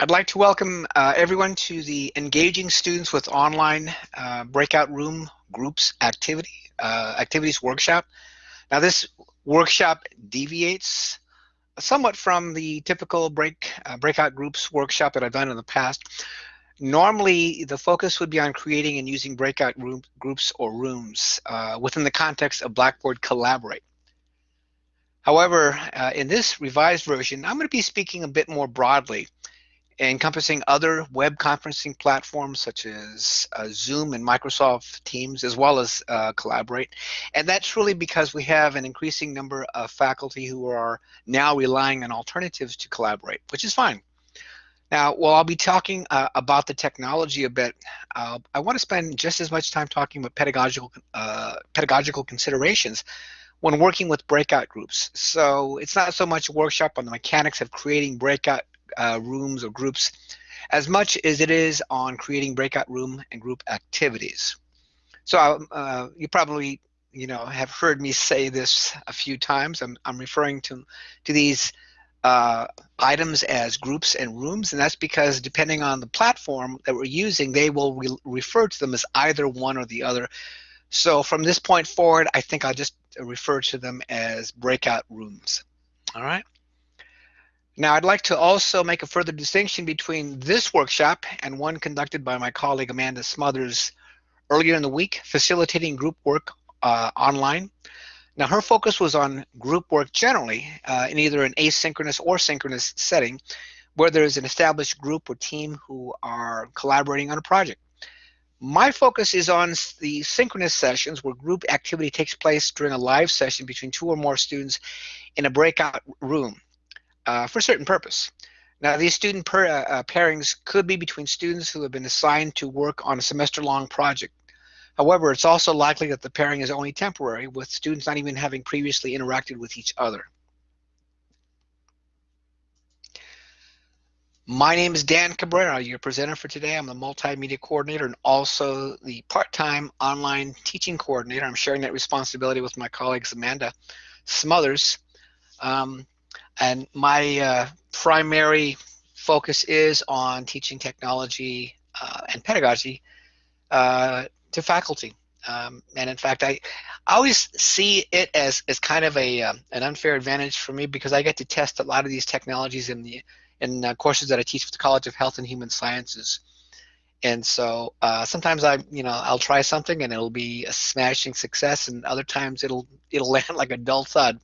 I'd like to welcome uh, everyone to the Engaging Students with Online uh, Breakout Room Groups activity uh, activities workshop. Now this workshop deviates somewhat from the typical break uh, breakout groups workshop that I've done in the past. Normally, the focus would be on creating and using breakout room, groups or rooms uh, within the context of Blackboard Collaborate. However, uh, in this revised version, I'm going to be speaking a bit more broadly encompassing other web conferencing platforms such as uh, Zoom and Microsoft Teams, as well as uh, Collaborate. And that's really because we have an increasing number of faculty who are now relying on alternatives to Collaborate, which is fine. Now, while I'll be talking uh, about the technology a bit, uh, I want to spend just as much time talking about pedagogical, uh, pedagogical considerations when working with breakout groups. So it's not so much a workshop on the mechanics of creating breakout uh, rooms or groups as much as it is on creating breakout room and group activities. So um, uh, you probably you know have heard me say this a few times. I'm, I'm referring to to these uh, items as groups and rooms, and that's because depending on the platform that we're using, they will re refer to them as either one or the other. So from this point forward, I think I'll just refer to them as breakout rooms. All right. Now, I'd like to also make a further distinction between this workshop and one conducted by my colleague Amanda Smothers earlier in the week, facilitating group work uh, online. Now, her focus was on group work generally uh, in either an asynchronous or synchronous setting where there's an established group or team who are collaborating on a project. My focus is on the synchronous sessions where group activity takes place during a live session between two or more students in a breakout room uh, for a certain purpose. Now, these student per, uh, uh, pairings could be between students who have been assigned to work on a semester-long project. However, it's also likely that the pairing is only temporary, with students not even having previously interacted with each other. My name is Dan Cabrera, your presenter for today. I'm the multimedia coordinator and also the part-time online teaching coordinator. I'm sharing that responsibility with my colleagues Amanda Smothers. Um, and my uh, primary focus is on teaching technology uh, and pedagogy uh, to faculty. Um, and in fact, I, I always see it as, as kind of a um, an unfair advantage for me because I get to test a lot of these technologies in the in courses that I teach with the College of Health and Human Sciences. And so uh, sometimes I, you know, I'll try something and it'll be a smashing success, and other times it'll it'll land like a dull thud.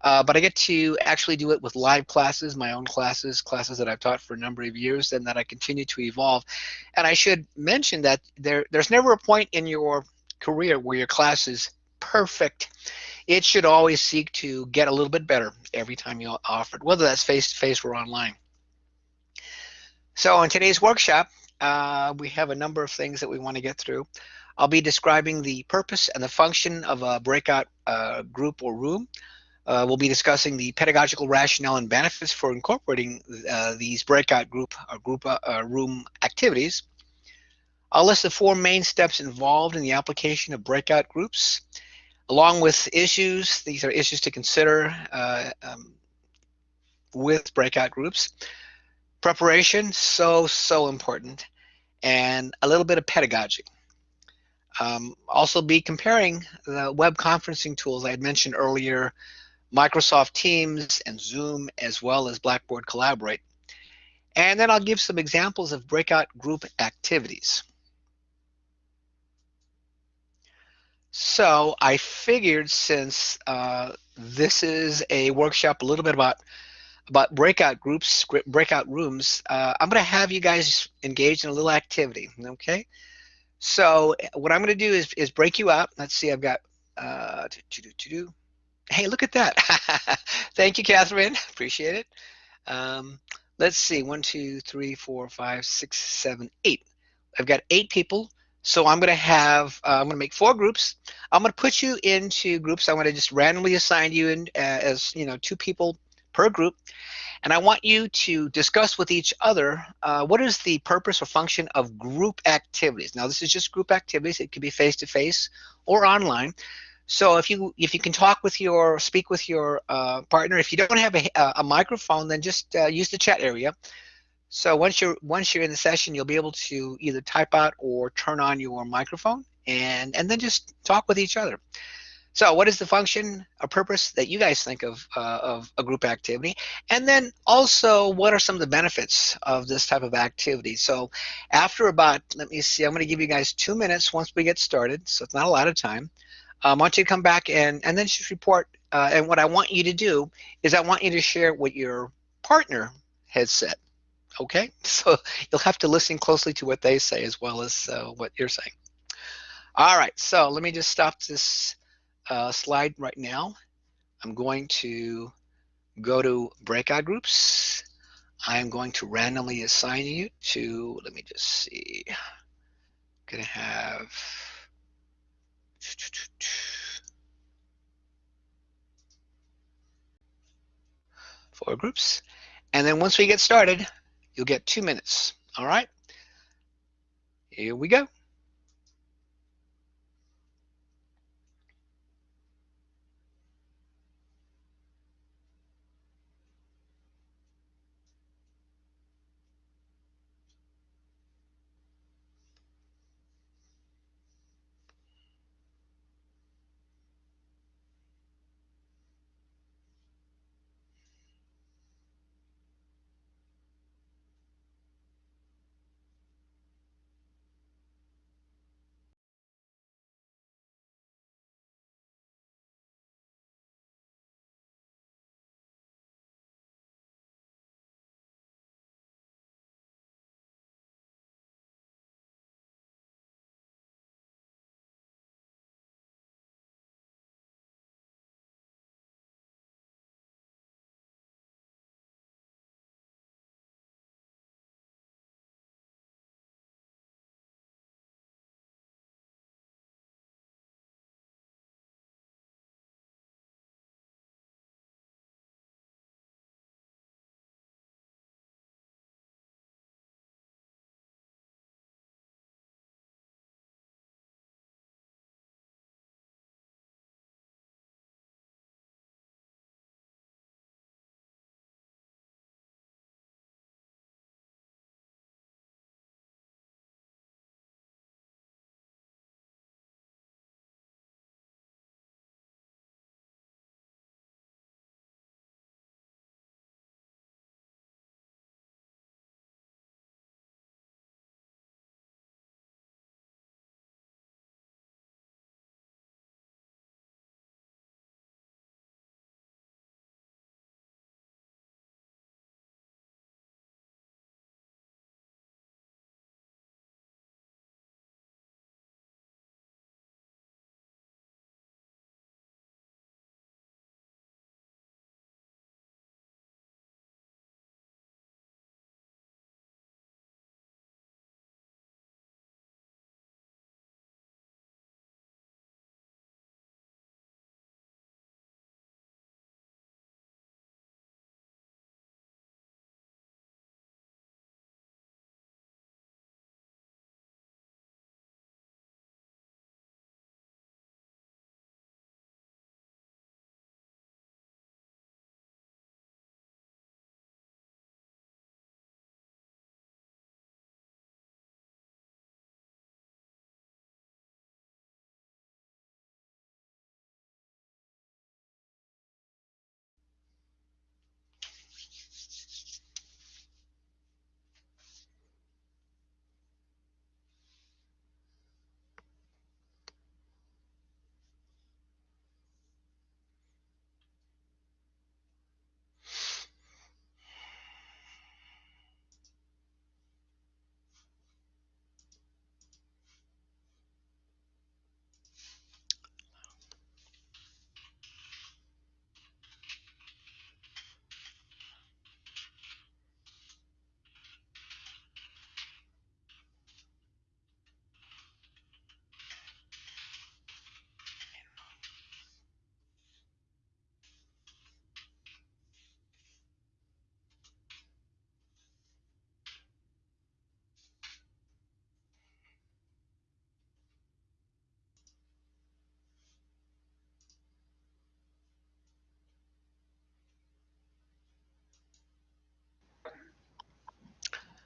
Uh, but I get to actually do it with live classes, my own classes, classes that I've taught for a number of years and that I continue to evolve. And I should mention that there, there's never a point in your career where your class is perfect. It should always seek to get a little bit better every time you offer it, whether that's face-to-face -face or online. So in today's workshop, uh, we have a number of things that we want to get through. I'll be describing the purpose and the function of a breakout uh, group or room. Uh, we'll be discussing the pedagogical rationale and benefits for incorporating uh, these breakout group or uh, group uh, uh, room activities. I'll list the four main steps involved in the application of breakout groups, along with issues. These are issues to consider uh, um, with breakout groups. Preparation, so, so important, and a little bit of pedagogy. Um, also be comparing the web conferencing tools I had mentioned earlier Microsoft Teams and Zoom, as well as Blackboard Collaborate. And then I'll give some examples of breakout group activities. So I figured since uh, this is a workshop a little bit about about breakout groups, breakout rooms, uh, I'm going to have you guys engage in a little activity, okay? So what I'm going to do is, is break you up. Let's see, I've got uh, to do, to do. Hey, look at that. Thank you, Catherine. Appreciate it. Um, let's see. One, two, three, four, five, six, seven, eight. I've got eight people. So I'm going to have, uh, I'm going to make four groups. I'm going to put you into groups. I'm going to just randomly assign you in uh, as, you know, two people per group. And I want you to discuss with each other uh, what is the purpose or function of group activities. Now, this is just group activities. It could be face-to-face -face or online. So if you if you can talk with your speak with your uh, partner, if you don't have a, a microphone, then just uh, use the chat area So once you're once you're in the session, you'll be able to either type out or turn on your microphone and and then just talk with each other. So what is the function or purpose that you guys think of uh, of a group activity? And then also, what are some of the benefits of this type of activity? So after about, let me see, I'm going to give you guys two minutes once we get started. So it's not a lot of time. Um, I want you to come back and, and then just report. Uh, and what I want you to do is I want you to share what your partner has said. Okay, so you'll have to listen closely to what they say as well as uh, what you're saying. All right, so let me just stop this uh, slide right now. I'm going to go to breakout groups. I'm going to randomly assign you to, let me just see, I'm gonna have four groups. And then once we get started, you'll get two minutes. All right, here we go.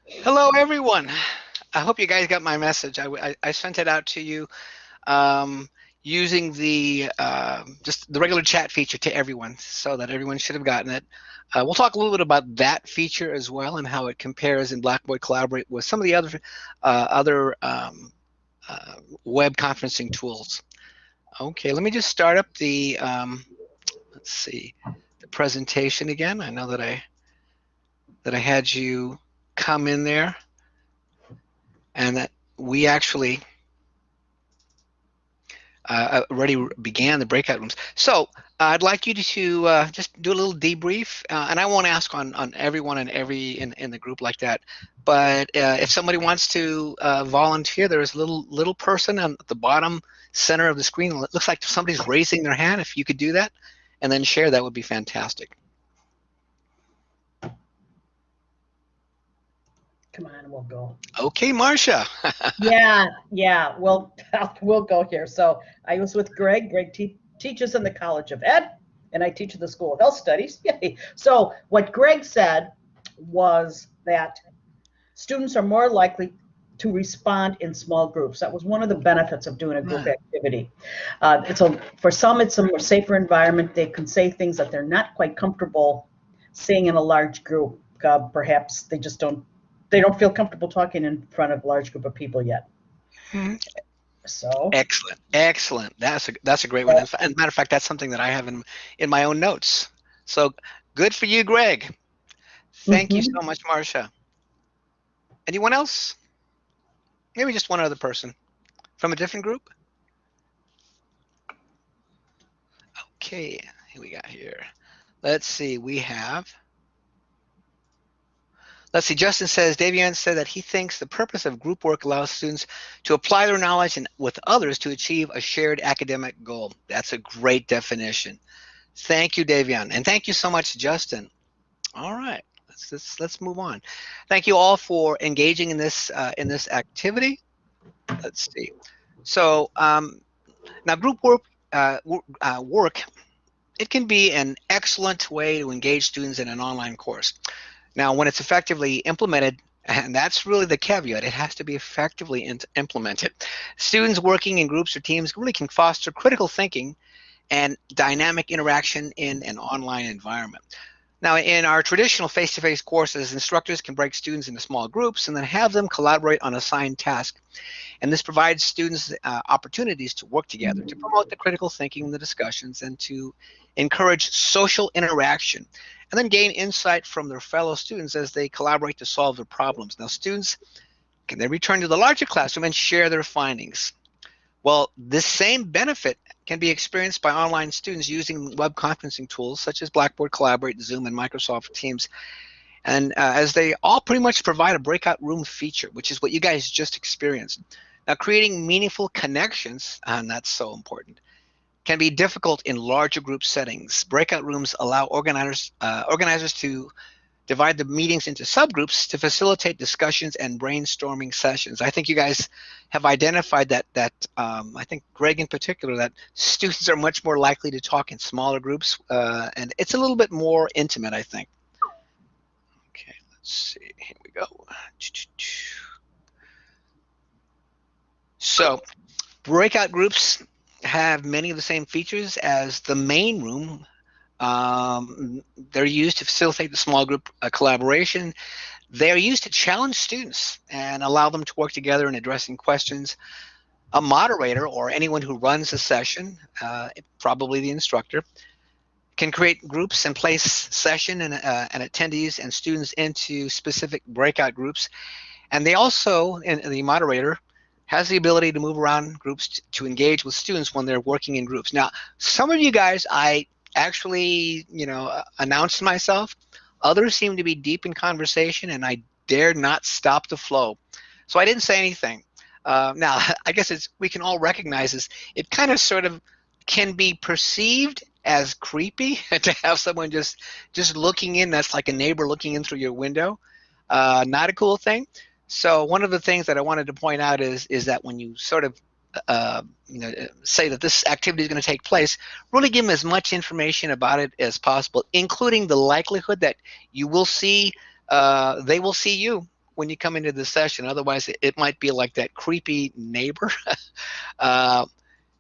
Hello, everyone. I hope you guys got my message. I, I, I sent it out to you um, using the uh, just the regular chat feature to everyone, so that everyone should have gotten it. Uh, we'll talk a little bit about that feature as well and how it compares in Blackboard Collaborate with some of the other uh, other um, uh, web conferencing tools. Okay, let me just start up the um, let's see the presentation again. I know that I that I had you come in there and that we actually uh, already began the breakout rooms. So uh, I'd like you to uh, just do a little debrief, uh, and I won't ask on, on everyone and every in, in the group like that. But uh, if somebody wants to uh, volunteer, there's a little little person on the bottom center of the screen. It looks like somebody's raising their hand. If you could do that, and then share, that would be fantastic. Come on, we'll go. Okay, Marcia. yeah, yeah, we'll we'll go here. So I was with Greg. Greg te teaches in the College of Ed, and I teach at the School of Health Studies. Yay. So what Greg said was that students are more likely to respond in small groups. That was one of the benefits of doing a group activity. Uh, it's a for some it's a more safer environment. They can say things that they're not quite comfortable saying in a large group. Uh, perhaps they just don't they don't feel comfortable talking in front of a large group of people yet. Hmm. So excellent, excellent. That's a that's a great one. And matter of fact, that's something that I have in in my own notes. So good for you, Greg. Thank mm -hmm. you mm-hmm. so much, Marcia. Anyone else? Maybe just one other person from a different group. Okay, here we got here. Let's see. We have Let's see, Justin says, Davian said that he thinks the purpose of group work allows students to apply their knowledge and with others to achieve a shared academic goal. That's a great definition. Thank you, Davian. And thank you so much, Justin. All right, let's, let's, let's move on. Thank you all for engaging in this, uh, in this activity. Let's see. So um, now group work, uh, uh, work, it can be an excellent way to engage students in an online course. Now, when it's effectively implemented, and that's really the caveat, it has to be effectively implemented. Students working in groups or teams really can foster critical thinking and dynamic interaction in an online environment. Now, in our traditional face-to-face -face courses, instructors can break students into small groups and then have them collaborate on assigned tasks. And this provides students uh, opportunities to work together to promote the critical thinking and the discussions and to encourage social interaction and then gain insight from their fellow students as they collaborate to solve their problems. Now, students can then return to the larger classroom and share their findings. Well, this same benefit can be experienced by online students using web conferencing tools such as Blackboard Collaborate, Zoom, and Microsoft Teams. And uh, as they all pretty much provide a breakout room feature, which is what you guys just experienced. Now, creating meaningful connections, and that's so important, can be difficult in larger group settings. Breakout rooms allow organizers, uh, organizers to divide the meetings into subgroups to facilitate discussions and brainstorming sessions. I think you guys have identified that, that um, I think Greg in particular, that students are much more likely to talk in smaller groups, uh, and it's a little bit more intimate, I think. Okay, let's see, here we go. So, breakout groups have many of the same features as the main room. Um, they're used to facilitate the small group uh, collaboration. They're used to challenge students and allow them to work together in addressing questions. A moderator or anyone who runs a session, uh, probably the instructor, can create groups and place session and, uh, and attendees and students into specific breakout groups. And they also, and the moderator, has the ability to move around groups to engage with students when they're working in groups. Now, some of you guys, I actually, you know, uh, announced myself. Others seem to be deep in conversation, and I dared not stop the flow. So I didn't say anything. Uh, now, I guess it's we can all recognize this. It kind of sort of can be perceived as creepy to have someone just just looking in. That's like a neighbor looking in through your window. Uh, not a cool thing. So one of the things that I wanted to point out is is that when you sort of uh, you know, say that this activity is going to take place, really give them as much information about it as possible, including the likelihood that you will see, uh, they will see you when you come into the session. Otherwise, it, it might be like that creepy neighbor. uh,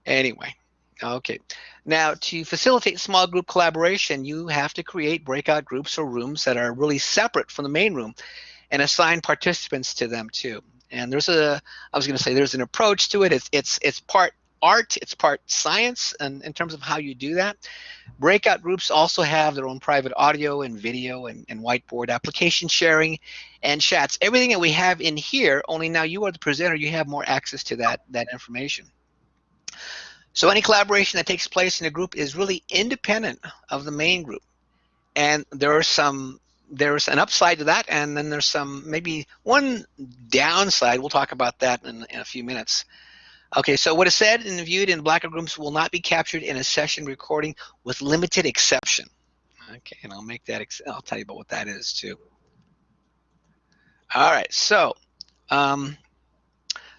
anyway, okay. Now, to facilitate small group collaboration, you have to create breakout groups or rooms that are really separate from the main room and assign participants to them too. And there's a, I was going to say, there's an approach to it. It's, it's, it's part art, it's part science and in terms of how you do that. Breakout groups also have their own private audio and video and, and whiteboard application sharing and chats. Everything that we have in here, only now you are the presenter, you have more access to that, that information. So any collaboration that takes place in a group is really independent of the main group. And there are some there's an upside to that, and then there's some maybe one downside. We'll talk about that in, in a few minutes. Okay, so what is said and viewed in breakout rooms will not be captured in a session recording with limited exception. Okay, and I'll make that, I'll tell you about what that is too. All right, so um,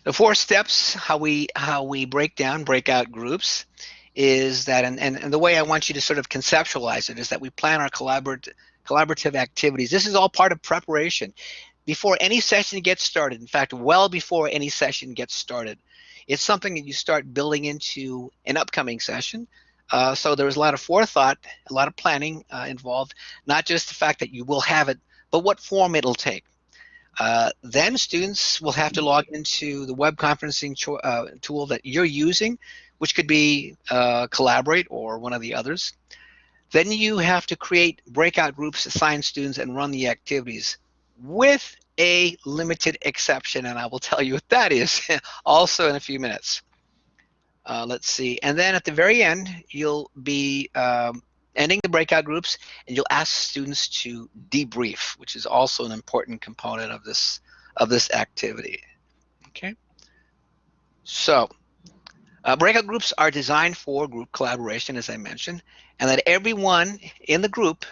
the four steps, how we how we break down breakout groups is that, and, and, and the way I want you to sort of conceptualize it is that we plan our collaborative collaborative activities. This is all part of preparation before any session gets started. In fact, well before any session gets started. It's something that you start building into an upcoming session. Uh, so there's a lot of forethought, a lot of planning uh, involved, not just the fact that you will have it, but what form it'll take. Uh, then students will have to log into the web conferencing uh, tool that you're using, which could be uh, Collaborate or one of the others. Then you have to create breakout groups, assign students, and run the activities with a limited exception, and I will tell you what that is also in a few minutes. Uh, let's see, and then at the very end, you'll be um, ending the breakout groups, and you'll ask students to debrief, which is also an important component of this of this activity. Okay, so uh, breakout groups are designed for group collaboration, as I mentioned, and that everyone in the group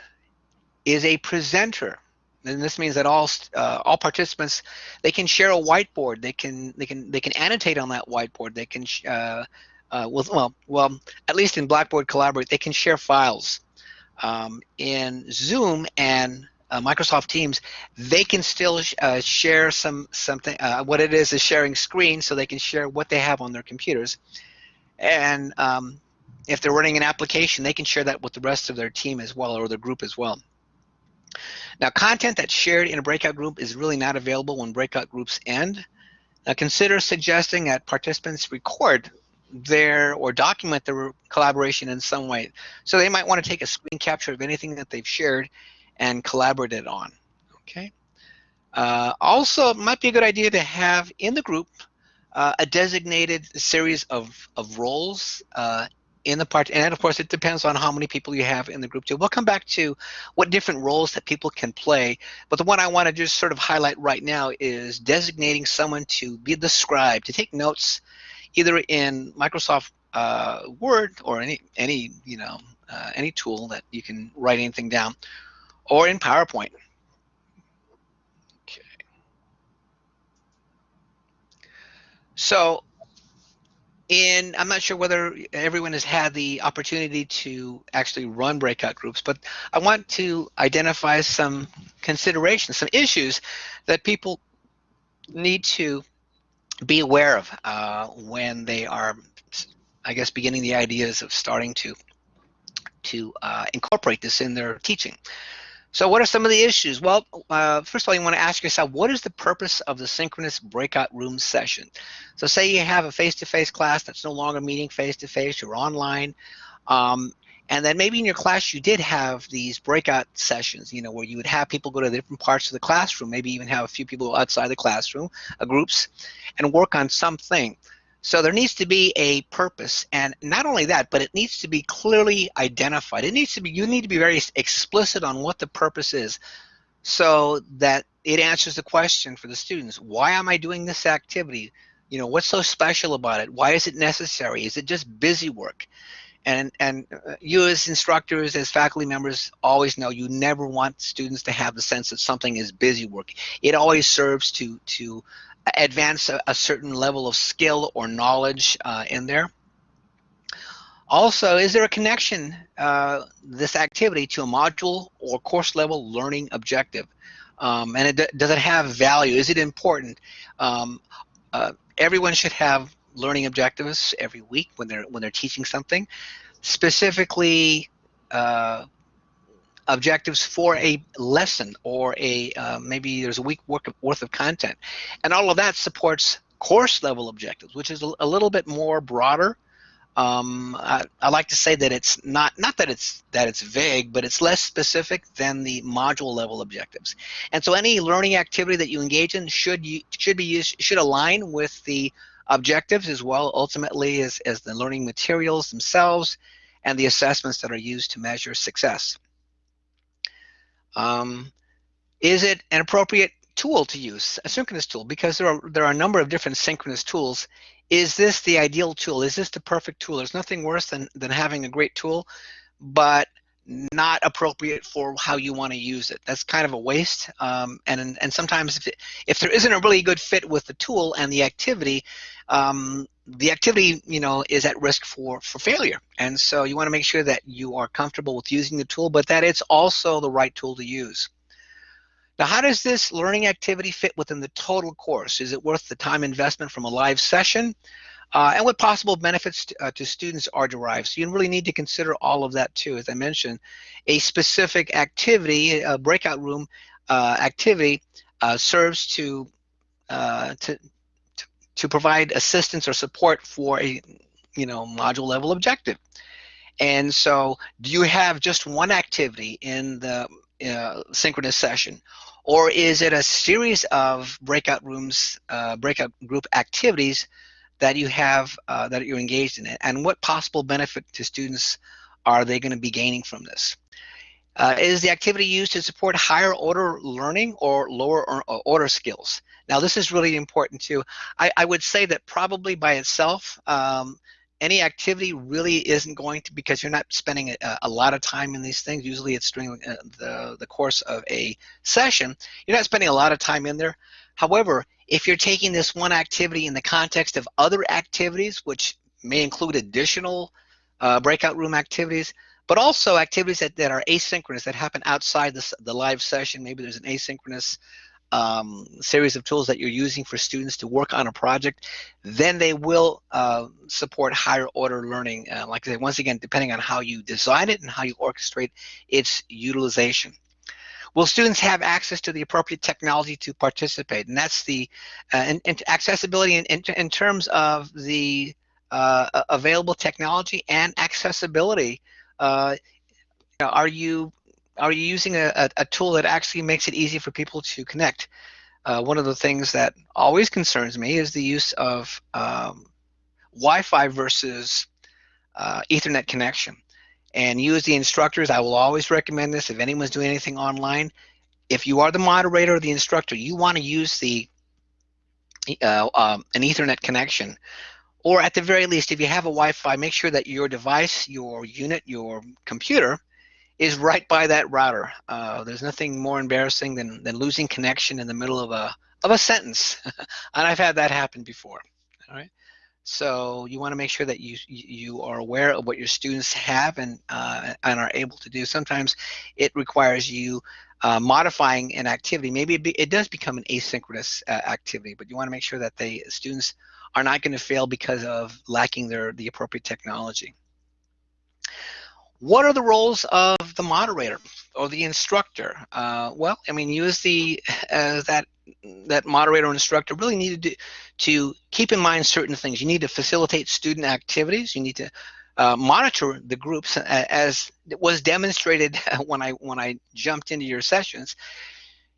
is a presenter. And this means that all uh, all participants they can share a whiteboard. They can they can they can annotate on that whiteboard. They can uh, uh, well well at least in Blackboard Collaborate they can share files. Um, in Zoom and uh, Microsoft Teams, they can still uh, share some something. Uh, what it is is sharing screen, so they can share what they have on their computers. And um, if they're running an application, they can share that with the rest of their team as well or their group as well. Now, content that's shared in a breakout group is really not available when breakout groups end. Now, consider suggesting that participants record their or document their collaboration in some way. So they might want to take a screen capture of anything that they've shared and collaborate it on. Okay. Uh, also, it might be a good idea to have in the group uh, a designated series of, of roles uh, in the part, and of course it depends on how many people you have in the group too. We'll come back to what different roles that people can play, but the one I want to just sort of highlight right now is designating someone to be the scribe, to take notes either in Microsoft uh, Word or any, any you know, uh, any tool that you can write anything down, or in PowerPoint. Okay. So in, I'm not sure whether everyone has had the opportunity to actually run breakout groups, but I want to identify some considerations, some issues that people need to be aware of uh, when they are, I guess, beginning the ideas of starting to to uh, incorporate this in their teaching. So what are some of the issues? Well, uh, first of all, you want to ask yourself, what is the purpose of the synchronous breakout room session? So say you have a face-to-face -face class that's no longer meeting face-to-face, -face, you're online, um, and then maybe in your class you did have these breakout sessions, you know, where you would have people go to different parts of the classroom, maybe even have a few people outside the classroom, uh, groups, and work on something. So there needs to be a purpose, and not only that, but it needs to be clearly identified. It needs to be, you need to be very explicit on what the purpose is so that it answers the question for the students, why am I doing this activity? You know, what's so special about it? Why is it necessary? Is it just busy work? And, and uh, you as instructors, as faculty members, always know you never want students to have the sense that something is busy work. It always serves to, to advance a, a, certain level of skill or knowledge uh, in there. Also, is there a connection, uh, this activity, to a module or course level learning objective? Um, and it, does it have value? Is it important? Um, uh, everyone should have learning objectives every week when they're when they're teaching something. Specifically, uh, objectives for a lesson or a uh, maybe there's a week worth of content, and all of that supports course level objectives, which is a, a little bit more broader um, I, I, like to say that it's not not that it's that it's vague, but it's less specific than the module level objectives. And so any learning activity that you engage in should you should be used should align with the objectives as well ultimately as, as the learning materials themselves and the assessments that are used to measure success. Um, is it an appropriate tool to use, a synchronous tool? Because there are there are a number of different synchronous tools is this the ideal tool? Is this the perfect tool? There's nothing worse than, than having a great tool, but not appropriate for how you want to use it. That's kind of a waste. Um, and and sometimes if, it, if there isn't a really good fit with the tool and the activity, um, the activity you know is at risk for for failure. And so you want to make sure that you are comfortable with using the tool, but that it's also the right tool to use. Now, how does this learning activity fit within the total course? Is it worth the time investment from a live session? Uh, and what possible benefits to, uh, to, students are derived. So you really need to consider all of that too. As I mentioned, a specific activity, a breakout room uh, activity, uh, serves to, uh, to to provide assistance or support for a you know module level objective. And so, do you have just one activity in the uh, synchronous session? Or is it a series of breakout rooms, breakout group activities that you have, uh, that you're engaged in? It and what possible benefit to students are they going to be gaining from this? Uh, is the activity used to support higher order learning or lower order skills? Now, this is really important too. I, I would say that probably by itself, um, any activity really isn't going to because you're not spending a, a lot of time in these things. Usually it's during uh, the, the course of a session. You're not spending a lot of time in there. However, if you're taking this one activity in the context of other activities, which may include additional uh, breakout room activities, but also activities that, that are asynchronous that happen outside the, the live session. Maybe there's an asynchronous um, series of tools that you're using for students to work on a project, then they will uh, support higher order learning. Uh, like I said, once again, depending on how you design it and how you orchestrate its utilization. Will students have access to the appropriate technology to participate? And that's the uh, accessibility in, in, in, terms of the uh, available technology and accessibility. Uh, are you are you using a, a, a, tool that actually makes it easy for people to connect? Uh, one of the things that always concerns me is the use of um, Wi-Fi versus uh, Ethernet connection. And you as the instructors, I will always recommend this if anyone's doing anything online. If you are the moderator or the instructor, you want to use the uh, um, an Ethernet connection. Or at the very least, if you have a Wi-Fi, make sure that your device, your unit, your computer is right by that router. Uh, there's nothing more embarrassing than, than losing connection in the middle of a of a sentence, and I've had that happen before. All right, so you want to make sure that you you are aware of what your students have and uh, and are able to do. Sometimes it requires you uh, modifying an activity. Maybe it, be, it, does become an asynchronous uh, activity, but you want to make sure that the students are not going to fail because of lacking their the appropriate technology. What are the roles of the moderator or the instructor? Uh, well, I mean, use the that that moderator or instructor really needed to, to keep in mind certain things. You need to facilitate student activities. You need to uh, monitor the groups as was demonstrated when I when I jumped into your sessions.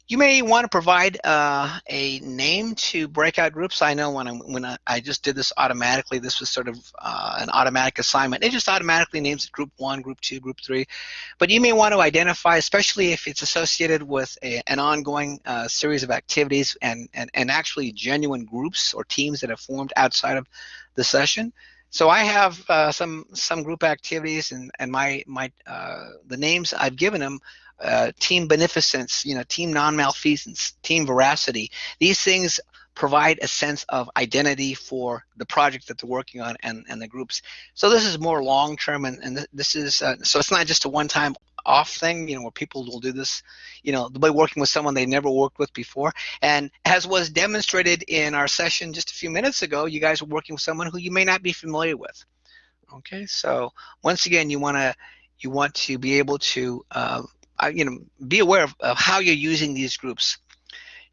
You may want to provide uh, a name to breakout groups. I know when I, when I, just did this automatically, this was sort of uh, an automatic assignment. It just automatically names it group one, group two, group three. But you may want to identify, especially if it's associated with a, an ongoing uh, series of activities and, and, and actually genuine groups or teams that have formed outside of the session. So I have uh, some some group activities and and my my uh, the names I've given them uh, team beneficence, you know, team non-malfeasance, team veracity. These things provide a sense of identity for the project that they're working on and, and the groups. So this is more long-term, and, and this is uh, so it's not just a one-time off thing, you know, where people will do this, you know, by working with someone they never worked with before. And as was demonstrated in our session just a few minutes ago, you guys are working with someone who you may not be familiar with. Okay, so once again, you want to you want to be able to uh, you know be aware of, of how you're using these groups.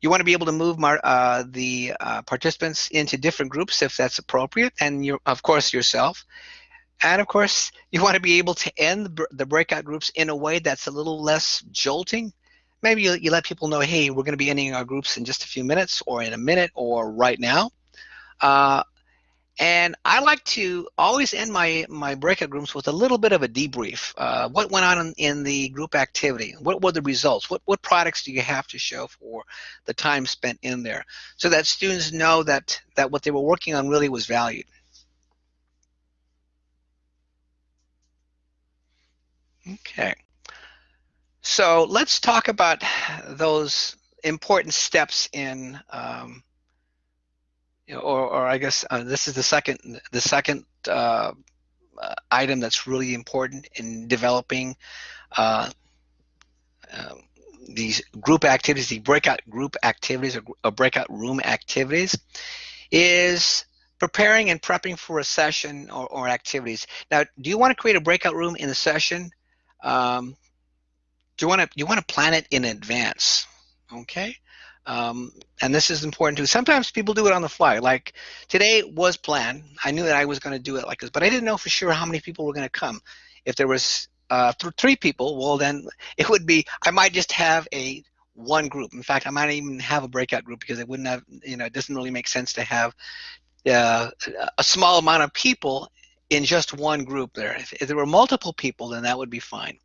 You want to be able to move uh, the uh, participants into different groups if that's appropriate, and you of course yourself. And of course, you want to be able to end the breakout groups in a way that's a little less jolting. Maybe you, you let people know, hey, we're going to be ending our groups in just a few minutes, or in a minute, or right now. Uh, and I like to always end my, my breakout groups with a little bit of a debrief. Uh, what went on in, in, the group activity? What were the results? What, what products do you have to show for the time spent in there? So that students know that, that what they were working on really was valued. Okay. So let's talk about those important steps in um, or, or I guess uh, this is the second the second uh, item that's really important in developing uh, um, these group activities, the breakout group activities or, or, breakout room activities, is preparing and prepping for a session or, or activities. Now, do you want to create a breakout room in the session? Um, do you want to you want to plan it in advance? Okay. Um, and this is important too. Sometimes people do it on the fly. Like today was planned. I knew that I was going to do it like this, but I didn't know for sure how many people were going to come. If there was uh, th three people, well then it would be. I might just have a one group. In fact, I might even have a breakout group because it wouldn't have. You know, it doesn't really make sense to have uh, a small amount of people in just one group there. If, if there were multiple people, then that would be fine.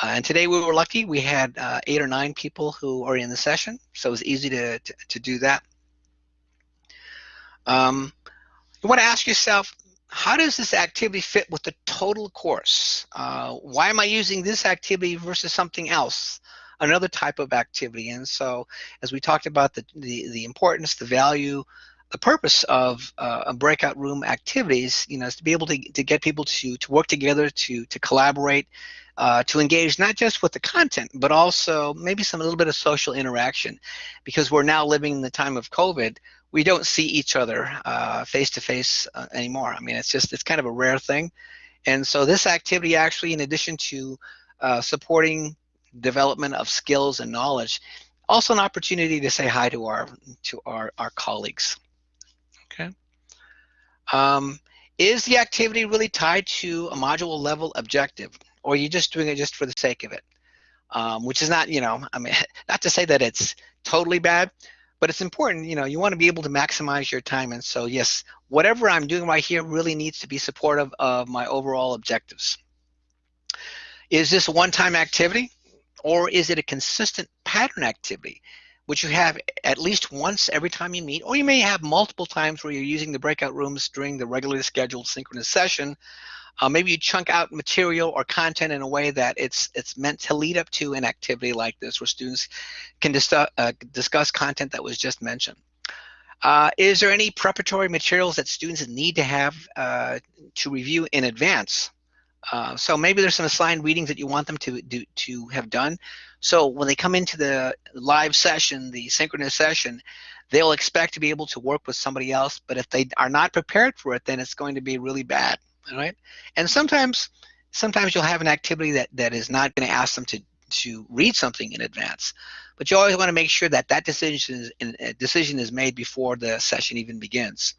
Uh, and today we were lucky. We had uh, eight or nine people who are in the session, so it was easy to, to, to do that. Um, you want to ask yourself, how does this activity fit with the total course? Uh, why am I using this activity versus something else, another type of activity? And so as we talked about the, the, the importance, the value, the purpose of uh, breakout room activities, you know, is to be able to, to get people to, to work together, to, to collaborate, uh, to engage not just with the content, but also maybe some a little bit of social interaction, because we're now living in the time of COVID. We don't see each other uh, face to face uh, anymore. I mean, it's just it's kind of a rare thing, and so this activity actually, in addition to uh, supporting development of skills and knowledge, also an opportunity to say hi to our to our our colleagues. Okay. Um, is the activity really tied to a module level objective? Or you're just doing it just for the sake of it, um, which is not, you know, I mean, not to say that it's totally bad, but it's important, you know, you want to be able to maximize your time. And so, yes, whatever I'm doing right here really needs to be supportive of my overall objectives. Is this a one-time activity or is it a consistent pattern activity? which you have at least once every time you meet, or you may have multiple times where you're using the breakout rooms during the regularly scheduled synchronous session uh, maybe you chunk out material or content in a way that it's it's meant to lead up to an activity like this where students can dis uh, discuss content that was just mentioned. Uh, is there any preparatory materials that students need to have uh, to review in advance? Uh, so maybe there's some assigned readings that you want them to do to have done. So when they come into the live session, the synchronous session, they'll expect to be able to work with somebody else. But if they are not prepared for it, then it's going to be really bad right? And sometimes, sometimes you'll have an activity that, that is not going to ask them to, to read something in advance. But you always want to make sure that that decision is, uh, decision is made before the session even begins.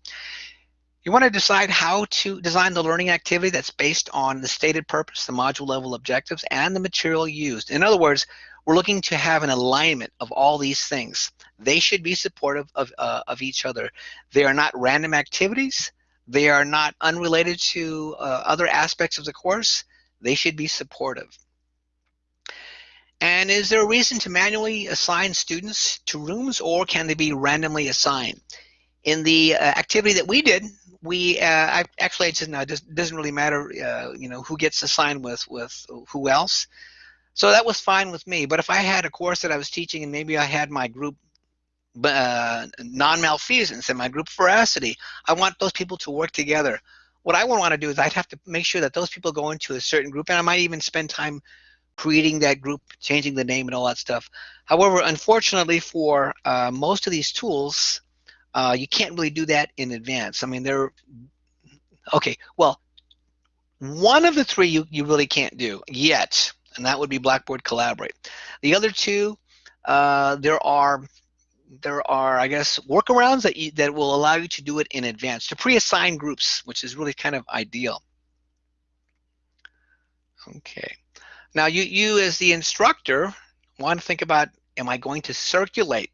You want to decide how to design the learning activity that's based on the stated purpose, the module level objectives, and the material used. In other words, we're looking to have an alignment of all these things. They should be supportive of, uh, of each other. They are not random activities. They are not unrelated to uh, other aspects of the course. They should be supportive. And is there a reason to manually assign students to rooms or can they be randomly assigned? In the uh, activity that we did, we uh, actually it doesn't, it doesn't really matter uh, you know who gets assigned with with who else. So that was fine with me. But if I had a course that I was teaching and maybe I had my group uh, non-malfeasance and my group veracity. I want those people to work together. What I would want to do is I'd have to make sure that those people go into a certain group, and I might even spend time creating that group, changing the name and all that stuff. However, unfortunately for uh, most of these tools, uh, you can't really do that in advance. I mean, they're, okay, well, one of the three you, you really can't do yet, and that would be Blackboard Collaborate. The other two, uh, there are there are, I guess, workarounds that you, that will allow you to do it in advance to pre-assign groups, which is really kind of ideal. Okay. Now you, you as the instructor want to think about, am I going to circulate?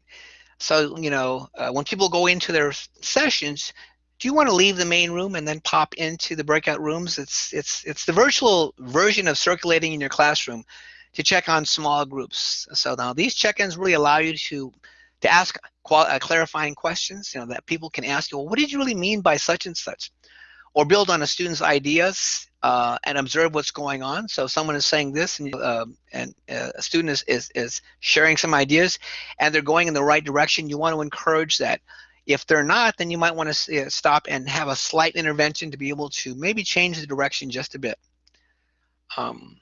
So, you know, uh, when people go into their sessions, do you want to leave the main room and then pop into the breakout rooms? It's, it's, it's the virtual version of circulating in your classroom to check on small groups. So now these check-ins really allow you to, to ask uh, clarifying questions, you know, that people can ask you, well, what did you really mean by such and such? Or build on a student's ideas uh, and observe what's going on. So someone is saying this and, uh, and a student is, is, is sharing some ideas and they're going in the right direction, you want to encourage that. If they're not, then you might want to stop and have a slight intervention to be able to maybe change the direction just a bit. Um,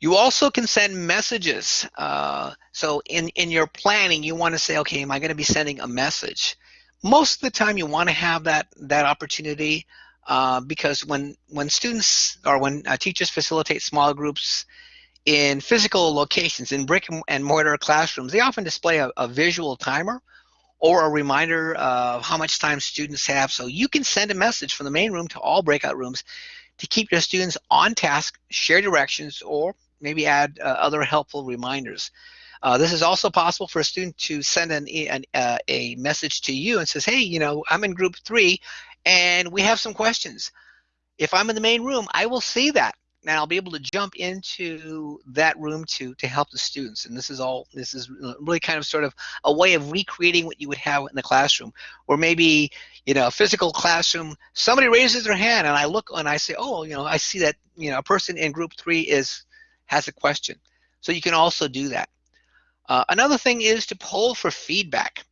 you also can send messages. Uh, so in, in your planning, you want to say, okay, am I going to be sending a message? Most of the time you want to have that, that opportunity uh, because when when students or when uh, teachers facilitate small groups in physical locations in brick and mortar classrooms, they often display a, a visual timer or a reminder of how much time students have. So you can send a message from the main room to all breakout rooms to keep your students on task, share directions, or maybe add uh, other helpful reminders. Uh, this is also possible for a student to send an, an uh, a message to you and says, hey, you know, I'm in group three and we have some questions. If I'm in the main room, I will see that and I'll be able to jump into that room to to help the students. And this is all this is really kind of sort of a way of recreating what you would have in the classroom, or maybe you know a physical classroom. Somebody raises their hand, and I look and I say, oh, you know, I see that you know a person in group three is has a question. So you can also do that. Uh, another thing is to poll for feedback.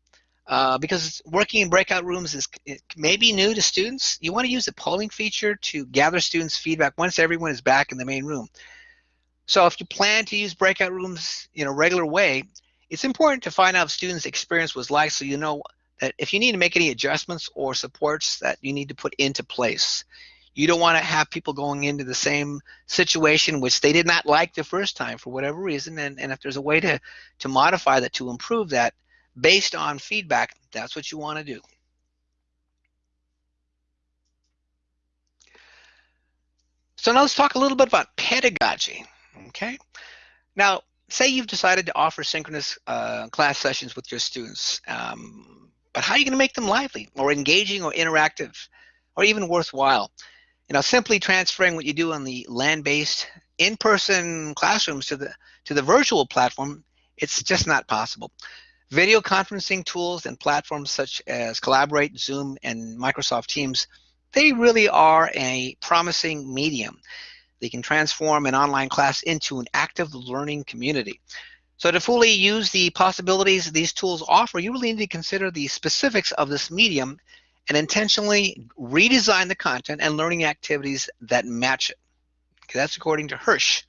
Uh, because working in breakout rooms is maybe new to students, you want to use the polling feature to gather students' feedback once everyone is back in the main room. So if you plan to use breakout rooms in a regular way, it's important to find out if students' experience was like so you know that if you need to make any adjustments or supports that you need to put into place. You don't want to have people going into the same situation which they did not like the first time for whatever reason. And, and if there's a way to, to modify that, to improve that, based on feedback, that's what you want to do. So now let's talk a little bit about pedagogy, okay? Now, say you've decided to offer synchronous uh, class sessions with your students, um, but how are you going to make them lively or engaging or interactive or even worthwhile? You know, simply transferring what you do on the land-based in-person classrooms to the to the virtual platform, it's just not possible. Video conferencing tools and platforms such as Collaborate, Zoom, and Microsoft Teams, they really are a promising medium. They can transform an online class into an active learning community. So to fully use the possibilities these tools offer, you really need to consider the specifics of this medium and intentionally redesign the content and learning activities that match it. Okay, that's according to Hirsch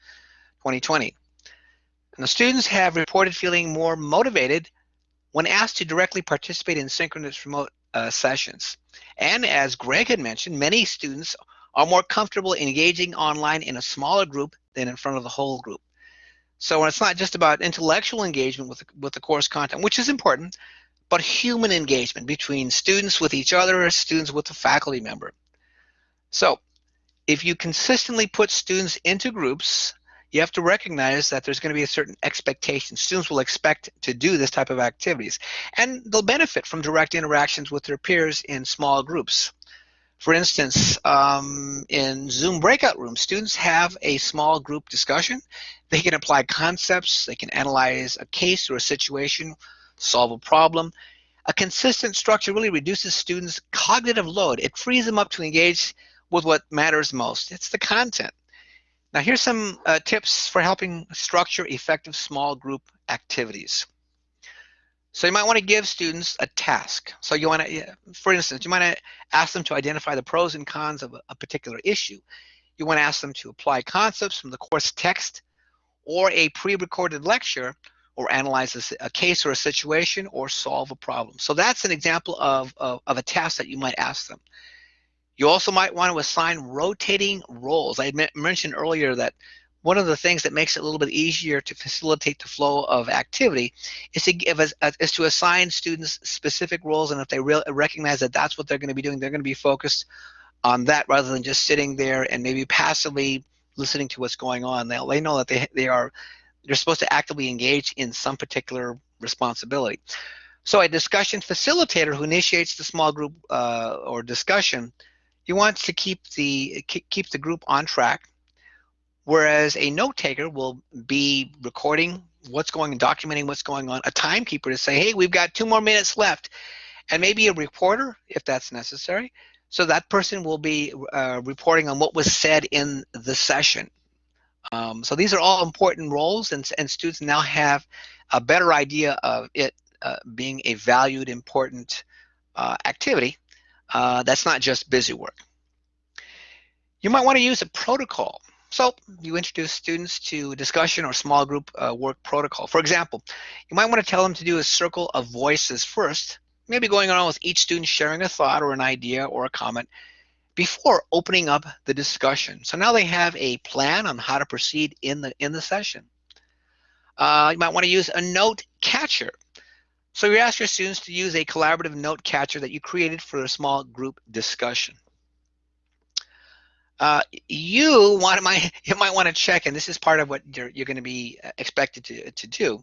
2020. And the students have reported feeling more motivated when asked to directly participate in synchronous remote uh, sessions. And as Greg had mentioned, many students are more comfortable engaging online in a smaller group than in front of the whole group. So it's not just about intellectual engagement with with the course content, which is important, but human engagement between students with each other, or students with a faculty member. So if you consistently put students into groups you have to recognize that there's going to be a certain expectation. Students will expect to do this type of activities, and they'll benefit from direct interactions with their peers in small groups. For instance, um, in Zoom breakout rooms, students have a small group discussion. They can apply concepts, they can analyze a case or a situation, solve a problem. A consistent structure really reduces students' cognitive load. It frees them up to engage with what matters most. It's the content. Now here's some uh, tips for helping structure effective small group activities. So you might want to give students a task. So you want to, for instance, you might ask them to identify the pros and cons of a, a particular issue. You want to ask them to apply concepts from the course text or a pre-recorded lecture or analyze a, a, case or a situation or solve a problem. So that's an example of, of, of, a task that you might ask them. You also might want to assign rotating roles. I mentioned earlier that one of the things that makes it a little bit easier to facilitate the flow of activity is to give us uh, is to assign students specific roles and if they re recognize that that's what they're going to be doing they're going to be focused on that rather than just sitting there and maybe passively listening to what's going on they they know that they they are they're supposed to actively engage in some particular responsibility. So a discussion facilitator who initiates the small group uh, or discussion you want to keep the keep the group on track whereas a note taker will be recording what's going and documenting what's going on. A timekeeper to say hey we've got two more minutes left and maybe a reporter if that's necessary. So that person will be uh, reporting on what was said in the session um, so these are all important roles and, and students now have a better idea of it uh, being a valued important uh, activity uh, that's not just busy work. You might want to use a protocol. So you introduce students to discussion or small group uh, work protocol. For example, you might want to tell them to do a circle of voices first, maybe going on with each student sharing a thought or an idea or a comment before opening up the discussion. So now they have a plan on how to proceed in the in the session. Uh, you might want to use a note catcher. So you ask your students to use a collaborative note catcher that you created for a small group discussion. Uh, you want might you might want to check, and this is part of what you're you're going to be uh, expected to to do.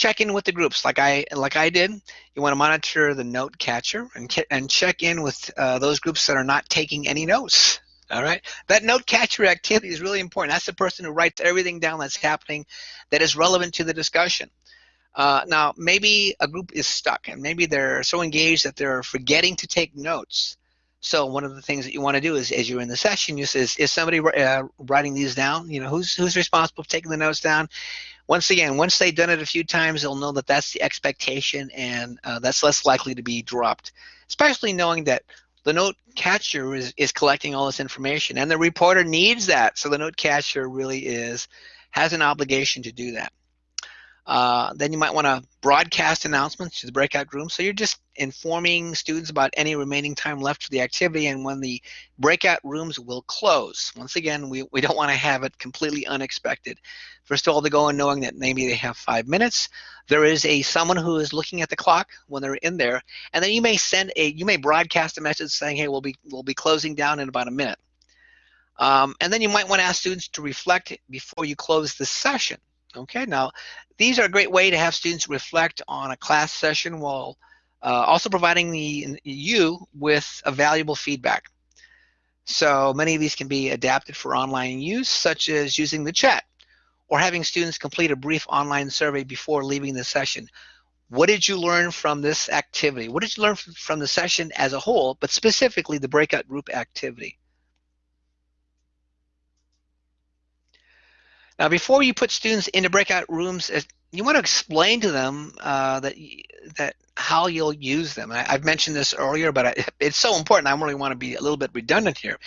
Check in with the groups, like I like I did. You want to monitor the note catcher and and check in with uh, those groups that are not taking any notes. All right, that note catcher activity is really important. That's the person who writes everything down that's happening, that is relevant to the discussion. Uh, now, maybe a group is stuck and maybe they're so engaged that they're forgetting to take notes. So one of the things that you want to do is, as you're in the session, you say, is somebody uh, writing these down? You know, who's who's responsible for taking the notes down? Once again, once they've done it a few times, they'll know that that's the expectation, and uh, that's less likely to be dropped. Especially knowing that the note catcher is, is collecting all this information, and the reporter needs that. So the note catcher really is has an obligation to do that. Uh, then you might want to broadcast announcements to the breakout room. So you're just informing students about any remaining time left for the activity and when the breakout rooms will close. Once again, we, we don't want to have it completely unexpected. First of all, they go in knowing that maybe they have five minutes. There is a someone who is looking at the clock when they're in there, and then you may send a you may broadcast a message saying, "Hey, we'll be we'll be closing down in about a minute." Um, and then you might want to ask students to reflect before you close the session. Okay, now these are a great way to have students reflect on a class session while uh, also providing the, you with a valuable feedback. So many of these can be adapted for online use, such as using the chat or having students complete a brief online survey before leaving the session. What did you learn from this activity? What did you learn from the session as a whole, but specifically the breakout group activity? Now, before you put students into breakout rooms, you want to explain to them uh, that that how you'll use them. I, have mentioned this earlier, but I, it's so important. I really want to be a little bit redundant here.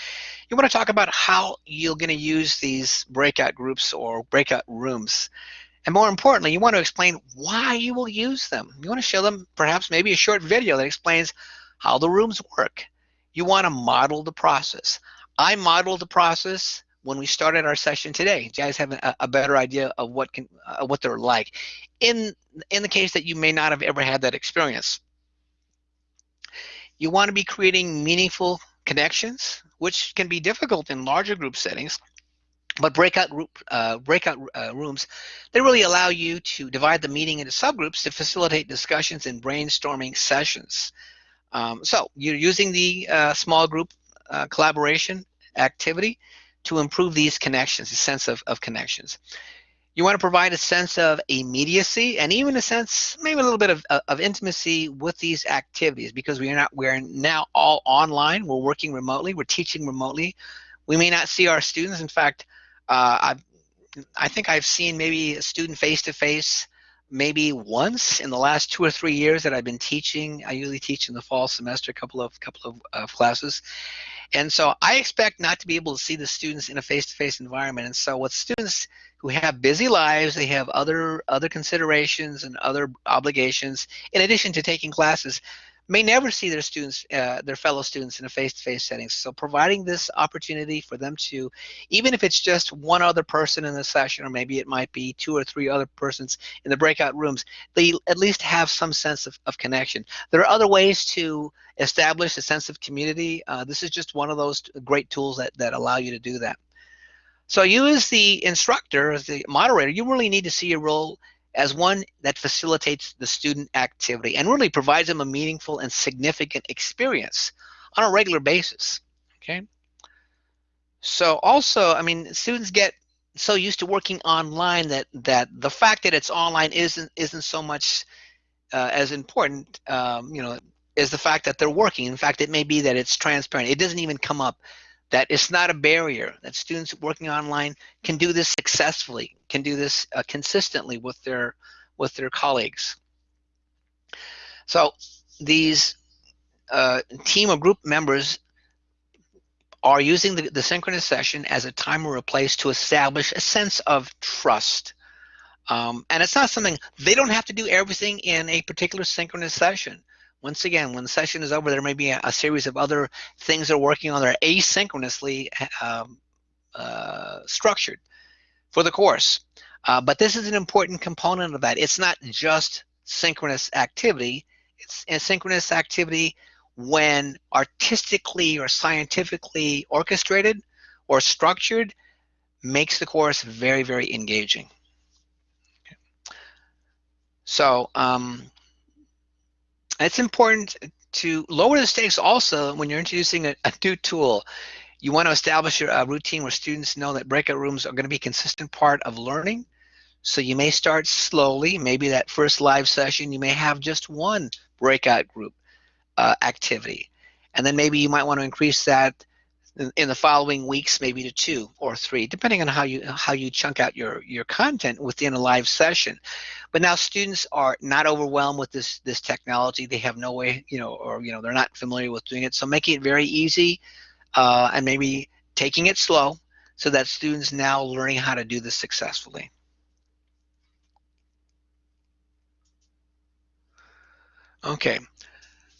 You want to talk about how you're going to use these breakout groups or breakout rooms. And more importantly, you want to explain why you will use them. You want to show them perhaps maybe a short video that explains how the rooms work. You want to model the process. I modeled the process when we started our session today. Guys have a, a better idea of what can uh, what they're like. In in the case that you may not have ever had that experience, you want to be creating meaningful connections, which can be difficult in larger group settings. But breakout group uh, breakout uh, rooms, they really allow you to divide the meeting into subgroups to facilitate discussions and brainstorming sessions. Um, so you're using the uh, small group uh, collaboration activity to improve these connections, the sense of, of connections. You want to provide a sense of immediacy and even a sense, maybe a little bit of, of intimacy with these activities because we are not, we're now all online. We're working remotely. We're teaching remotely. We may not see our students. In fact, uh, I, I think I've seen maybe a student face-to-face maybe once in the last two or three years that I've been teaching. I usually teach in the fall semester, a couple of couple of uh, classes, And so I expect not to be able to see the students in a face-to-face environment. And so with students who have busy lives, they have other other considerations and other obligations in addition to taking classes may never see their students, uh, their fellow students in a face-to-face setting. So providing this opportunity for them to, even if it's just one other person in the session, or maybe it might be two or three other persons in the breakout rooms, they at least have some sense of, of connection. There are other ways to establish a sense of community. Uh, this is just one of those great tools that, that allow you to do that. So you as the instructor, as the moderator, you really need to see your role as one that facilitates the student activity and really provides them a meaningful and significant experience on a regular basis. Okay. So also, I mean, students get so used to working online that that the fact that it's online isn't isn't so much uh, as important. Um, you know, is the fact that they're working. In fact, it may be that it's transparent. It doesn't even come up that it's not a barrier that students working online can do this successfully can do this uh, consistently with their with their colleagues. So these uh, team or group members are using the, the synchronous session as a time or a place to establish a sense of trust. Um, and it's not something they don't have to do everything in a particular synchronous session once again, when the session is over, there may be a, a series of other things they're working on that are asynchronously um, uh, structured for the course. Uh, but this is an important component of that. It's not just synchronous activity. It's asynchronous activity when artistically or scientifically orchestrated or structured makes the course very, very engaging. Okay. So um, it's important to lower the stakes also when you're introducing a, a new tool. You want to establish a routine where students know that breakout rooms are going to be a consistent part of learning. So you may start slowly. Maybe that first live session, you may have just one breakout group uh, activity. And then maybe you might want to increase that in the following weeks maybe to two or three depending on how you how you chunk out your your content within a live session. But now students are not overwhelmed with this this technology. They have no way you know or you know they're not familiar with doing it. So making it very easy uh, and maybe taking it slow so that students now learning how to do this successfully. Okay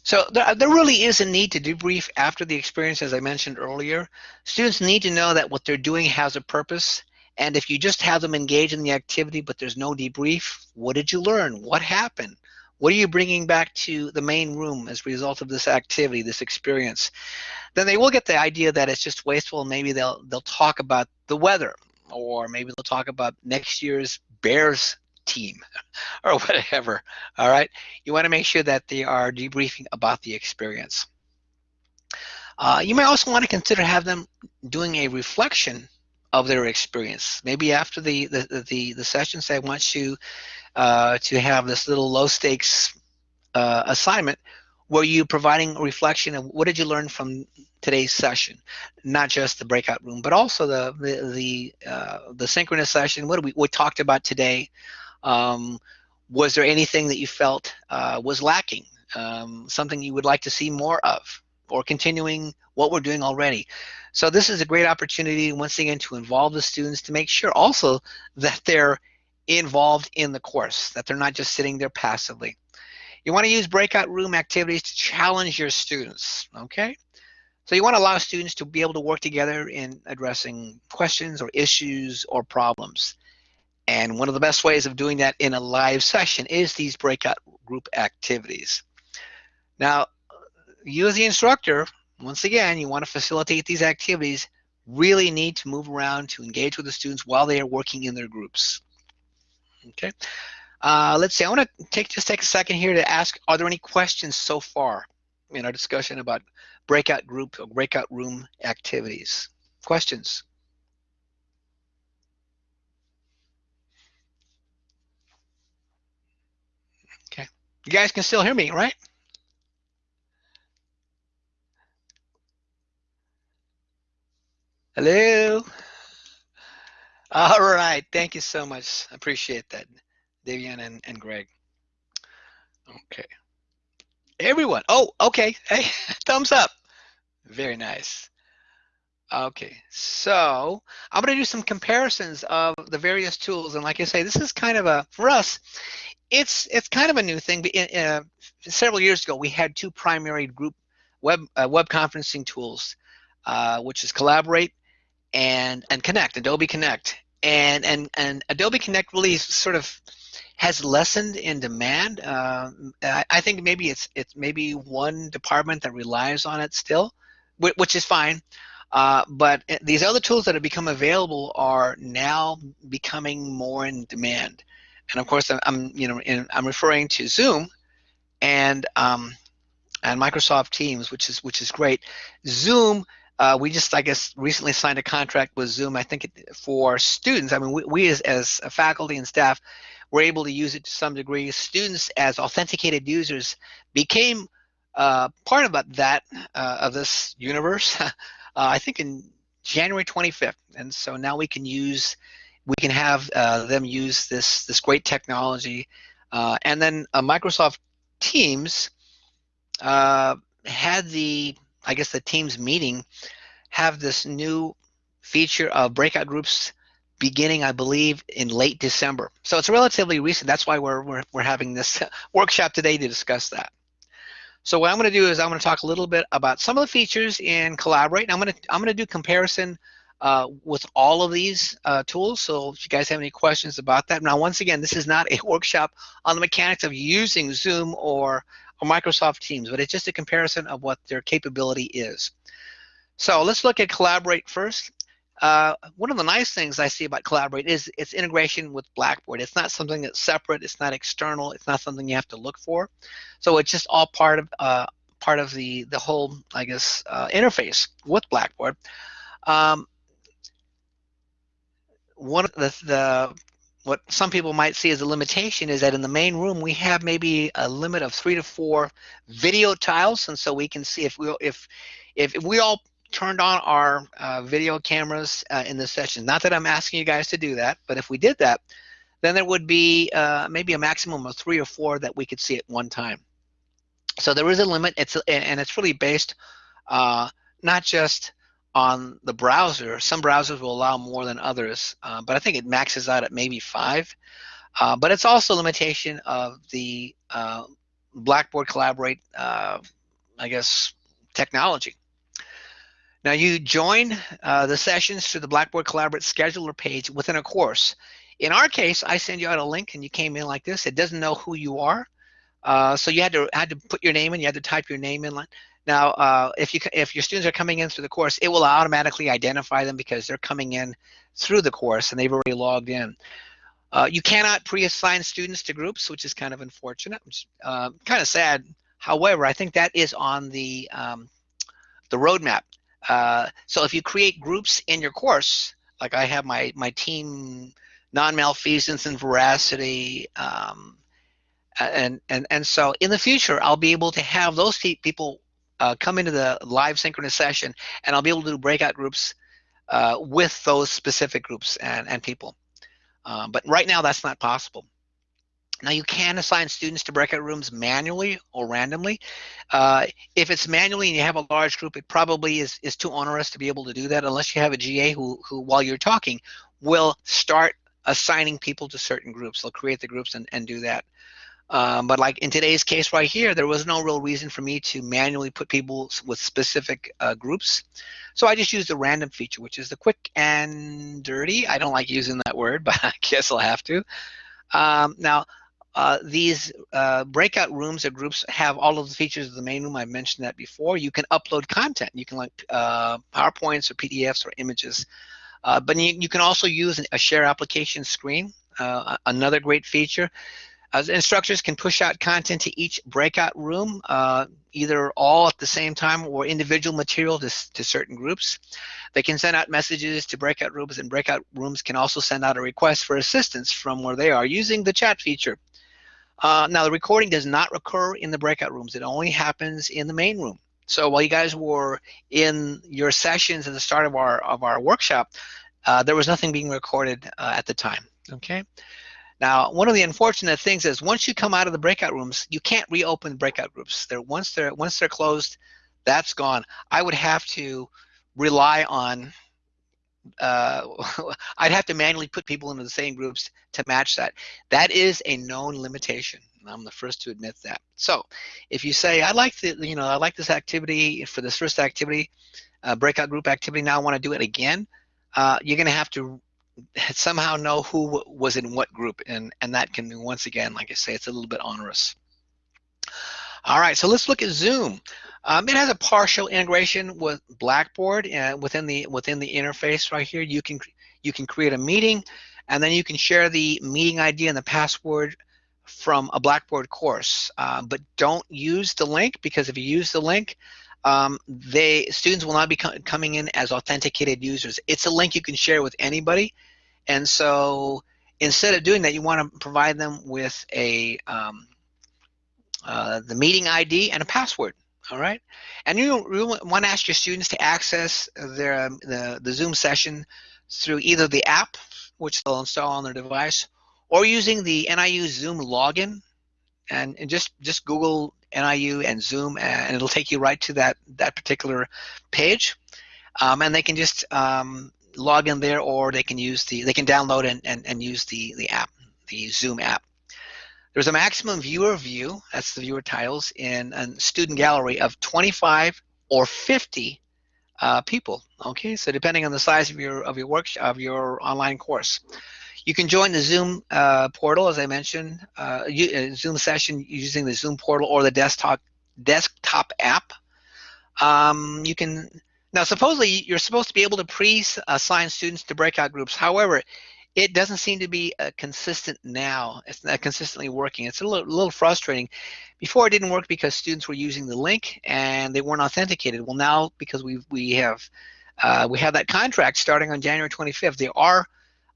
so there, there really is a need to debrief after the experience, as I mentioned earlier. Students need to know that what they're doing has a purpose. And if you just have them engage in the activity, but there's no debrief, what did you learn? What happened? What are you bringing back to the main room as a result of this activity, this experience? Then they will get the idea that it's just wasteful. Maybe they'll they'll talk about the weather, or maybe they'll talk about next year's Bears team or whatever. All right. You want to make sure that they are debriefing about the experience. Uh, you may also want to consider have them doing a reflection of their experience. Maybe after the the the, the sessions, I want you uh, to have this little low stakes uh, assignment where you providing a reflection of what did you learn from today's session, not just the breakout room, but also the the the, uh, the synchronous session. What we we talked about today? Um, was there anything that you felt uh, was lacking? Um, something you would like to see more of? Or continuing what we're doing already? So this is a great opportunity, once again, to involve the students to make sure also that they're involved in the course, that they're not just sitting there passively. You want to use breakout room activities to challenge your students, okay? So you want to allow students to be able to work together in addressing questions or issues or problems. And one of the best ways of doing that in a live session is these breakout group activities. Now, you as the instructor, once again, you want to facilitate these activities, really need to move around to engage with the students while they are working in their groups. Okay. Uh, let's see, I want to take just take a second here to ask, are there any questions so far in our discussion about breakout group or breakout room activities? Questions? You guys can still hear me, right? Hello? All right, thank you so much. I appreciate that, Davian and, and Greg. Okay. Everyone, oh, okay, hey, thumbs up. Very nice. Okay, so I'm going to do some comparisons of the various tools, and like I say, this is kind of a for us, it's it's kind of a new thing. In, uh, several years ago, we had two primary group web uh, web conferencing tools, uh, which is Collaborate and and Connect, Adobe Connect, and and and Adobe Connect really sort of has lessened in demand. Uh, I, I, think maybe it's it's maybe one department that relies on it still, which is fine. Uh, but these other tools that have become available are now becoming more in demand. And of course, I'm you know in, I'm referring to Zoom and um, and Microsoft Teams, which is which is great. Zoom. Uh, we just, I guess, recently signed a contract with Zoom. I think it, for students. I mean, we, we as, as faculty and staff were able to use it to some degree. Students, as authenticated users, became uh, part of that uh, of this universe. Uh, I think in January 25th, and so now we can use, we can have uh, them use this this great technology, uh, and then Microsoft Teams had the, I guess the Teams meeting, have this new feature of breakout groups beginning, I believe, in late December. So it's relatively recent. That's why we're, we're, we're having this workshop today to discuss that. So what I'm going to do is I'm going to talk a little bit about some of the features in Collaborate. I'm going to I'm going to do comparison uh, with all of these uh, tools. So if you guys have any questions about that. Now, once again, this is not a workshop on the mechanics of using Zoom or, or Microsoft Teams, but it's just a comparison of what their capability is. So let's look at Collaborate first. Uh, one of the nice things I see about Collaborate is its integration with Blackboard. It's not something that's separate. It's not external. It's not something you have to look for. So it's just all part of uh, part of the the whole, I guess, uh, interface with Blackboard. Um, one of the, the what some people might see as a limitation is that in the main room we have maybe a limit of three to four video tiles, and so we can see if we if if we all turned on our uh, video cameras uh, in the session. Not that I'm asking you guys to do that, but if we did that, then there would be uh, maybe a maximum of three or four that we could see at one time. So there is a limit, It's and it's really based uh, not just on the browser. Some browsers will allow more than others, uh, but I think it maxes out at maybe five. Uh, but it's also a limitation of the Blackboard Collaborate, I guess, technology. Now you join uh, the sessions to the Blackboard Collaborate scheduler page within a course. In our case, I send you out a link and you came in like this. It doesn't know who you are. Uh, so you had to had to put your name in. You had to type your name in. Now, uh, if you if your students are coming in through the course, it will automatically identify them because they're coming in through the course and they've already logged in. Uh, you cannot pre-assign students to groups, which is kind of unfortunate, which, uh, kind of sad. However, I think that is on the um, the roadmap uh, so if you create groups in your course, like I have my, my team non-malfeasance and veracity, um, and, and, and so in the future, I'll be able to have those people uh, come into the live synchronous session and I'll be able to do breakout groups uh, with those specific groups and, and people. Um, but right now that's not possible. Now you can assign students to breakout rooms manually or randomly. Uh, if it's manually and you have a large group, it probably is, is too onerous to be able to do that unless you have a GA who, who while you're talking, will start assigning people to certain groups. They'll create the groups and, and do that. Um, but like in today's case right here, there was no real reason for me to manually put people with specific uh, groups. So I just used the random feature, which is the quick and dirty. I don't like using that word, but I guess I'll have to. Um, now, uh, these uh, breakout rooms or groups have all of the features of the main room. I mentioned that before. You can upload content. You can like uh, PowerPoints or PDFs or images. Uh, but you, you, can also use a share application screen, uh, another great feature. As instructors can push out content to each breakout room, either all at the same time or individual material to, to certain groups. They can send out messages to breakout rooms and breakout rooms can also send out a request for assistance from where they are using the chat feature. Uh, now, the recording does not occur in the breakout rooms. It only happens in the main room. So while you guys were in your sessions at the start of our of our workshop, uh, there was nothing being recorded uh, at the time. Okay. Now, one of the unfortunate things is once you come out of the breakout rooms, you can't reopen breakout groups. They're once they're once they're closed, that's gone. I would have to rely on uh, I'd have to manually put people into the same groups to match that. That is a known limitation. I'm the first to admit that. So if you say, I like the, you know, I like this activity for this first activity, uh, breakout group activity, now I want to do it again, uh, you're going to have to somehow know who was in what group. And, and that can, once again, like I say, it's a little bit onerous. All right, so let's look at Zoom. Um, it has a partial integration with Blackboard and within the within the interface right here, you can you can create a meeting, and then you can share the meeting ID and the password from a Blackboard course. Uh, but don't use the link because if you use the link, um, they students will not be co coming in as authenticated users. It's a link you can share with anybody, and so instead of doing that, you want to provide them with a um, uh, the meeting ID and a password. All right, and you, you want to ask your students to access their um, the, the Zoom session through either the app, which they'll install on their device, or using the NIU Zoom login, and, and just just Google NIU and Zoom, and it'll take you right to that that particular page, um, and they can just um, log in there, or they can use the they can download and, and, and use the the app, the Zoom app. There's a maximum viewer view, that's the viewer titles, in a student gallery of 25 or 50 uh, people. Okay, so depending on the size of your of your workshop of your online course, you can join the Zoom uh, portal, as I mentioned, uh, you, uh, Zoom session using the Zoom portal or the desktop desktop app. Um, you can now supposedly you're supposed to be able to pre-assign students to breakout groups. However, it doesn't seem to be a consistent now. It's not consistently working. It's a little, little, frustrating. Before it didn't work because students were using the link and they weren't authenticated. Well, now because we we have uh, we have that contract starting on January 25th, they are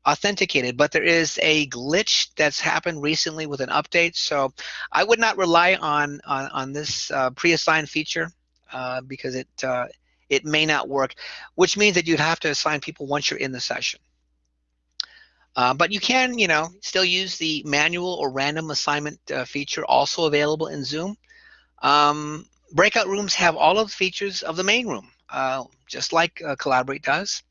authenticated. But there is a glitch that's happened recently with an update. So I would not rely on on, on this uh, pre-assigned feature uh, because it uh, it may not work, which means that you'd have to assign people once you're in the session. Uh, but you can, you know, still use the manual or random assignment uh, feature also available in Zoom. Um, breakout rooms have all of the features of the main room, uh, just like uh, Collaborate does.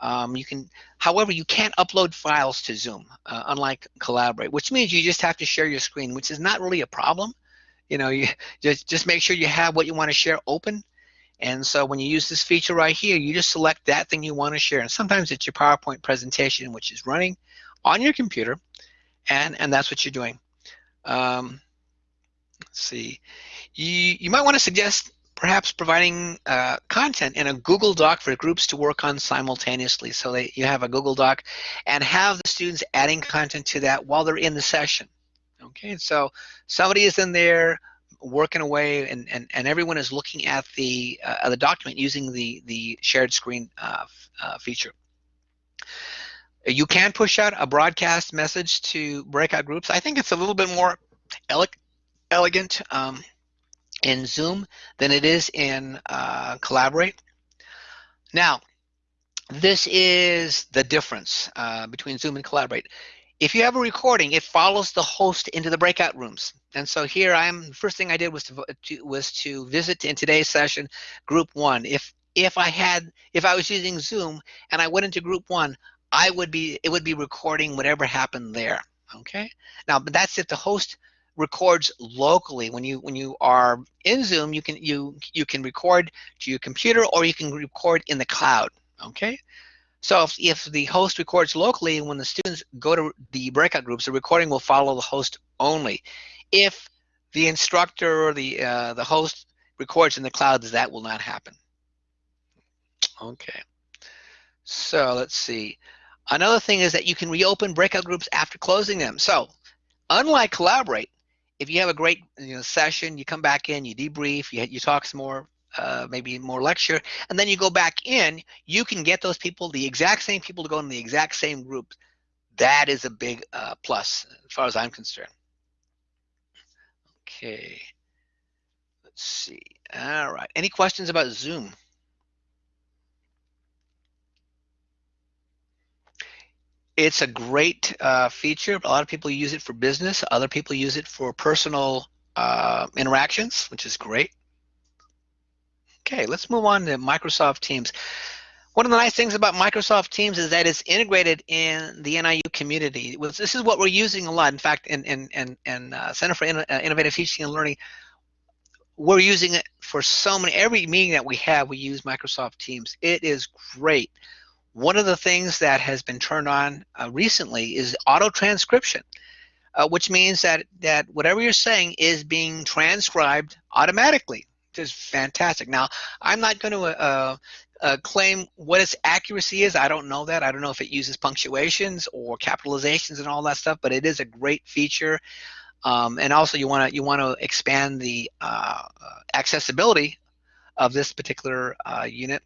Um, you can, however, you can't upload files to Zoom, uh, unlike Collaborate, which means you just have to share your screen, which is not really a problem. You know, you just just make sure you have what you want to share open and so when you use this feature right here, you just select that thing you want to share. And sometimes it's your PowerPoint presentation, which is running on your computer, and, and that's what you're doing. Um, let's see. You, you might want to suggest perhaps providing uh, content in a Google Doc for groups to work on simultaneously. So that you have a Google Doc and have the students adding content to that while they're in the session. Okay, so somebody is in there working away and, and, and everyone is looking at the, uh, the document using the, the shared screen uh, uh, feature. You can push out a broadcast message to breakout groups. I think it's a little bit more ele elegant um, in Zoom than it is in uh, Collaborate. Now, this is the difference uh, between Zoom and Collaborate. If you have a recording, it follows the host into the breakout rooms. And so here I am, the first thing I did was to, to, was to visit in today's session group one. If if I had if I was using Zoom and I went into group one, I would be it would be recording whatever happened there. Okay. Now, but that's if the host records locally. When you when you are in Zoom, you can you you can record to your computer or you can record in the cloud. Okay. So if, if the host records locally, when the students go to the breakout groups, the recording will follow the host only. If the instructor or the, uh, the host records in the cloud, that will not happen. Okay. So let's see. Another thing is that you can reopen breakout groups after closing them. So unlike Collaborate, if you have a great you know, session, you come back in, you debrief, you, you talk some more, uh, maybe more lecture, and then you go back in, you can get those people, the exact same people to go in the exact same group. That is a big uh, plus as far as I'm concerned. Okay. Let's see. All right. Any questions about Zoom? It's a great uh, feature. A lot of people use it for business. Other people use it for personal uh, interactions, which is great. Okay, let's move on to Microsoft Teams. One of the nice things about Microsoft Teams is that it's integrated in the NIU community. This is what we're using a lot. In fact, in, in, in, in uh, Center for uh, Innovative Teaching and Learning, we're using it for so many, every meeting that we have, we use Microsoft Teams. It is great. One of the things that has been turned on uh, recently is auto transcription, uh, which means that, that whatever you're saying is being transcribed automatically. Is fantastic. Now, I'm not going to uh, uh, claim what its accuracy is. I don't know that. I don't know if it uses punctuations or capitalizations and all that stuff, but it is a great feature. Um, and also, you want to you want to expand the uh, accessibility of this particular uh, unit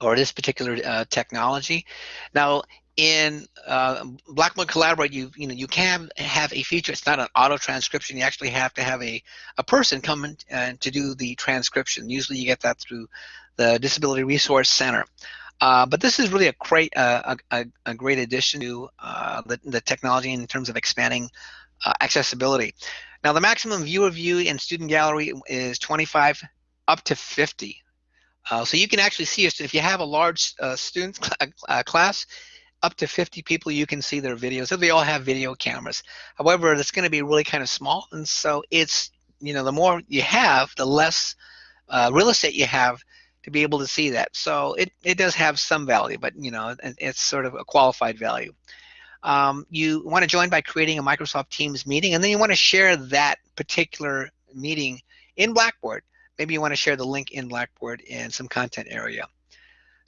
or this particular uh, technology. Now, in uh, Blackboard Collaborate, you you know you can have a feature. It's not an auto transcription. You actually have to have a a person come in uh, to do the transcription. Usually, you get that through the Disability Resource Center. Uh, but this is really a great uh, a, a, great addition to uh, the, the technology in terms of expanding uh, accessibility. Now the maximum viewer view in student gallery is 25 up to 50. Uh, so you can actually see it if you have a large uh, student cl class, up to 50 people you can see their videos. They all have video cameras. However, it's going to be really kind of small, and so it's you know the more you have, the less real estate you have to be able to see that. So it, it does have some value, but you know, it's sort of a qualified value. Um, you want to join by creating a Microsoft Teams meeting, and then you want to share that particular meeting in Blackboard. Maybe you want to share the link in Blackboard in some content area.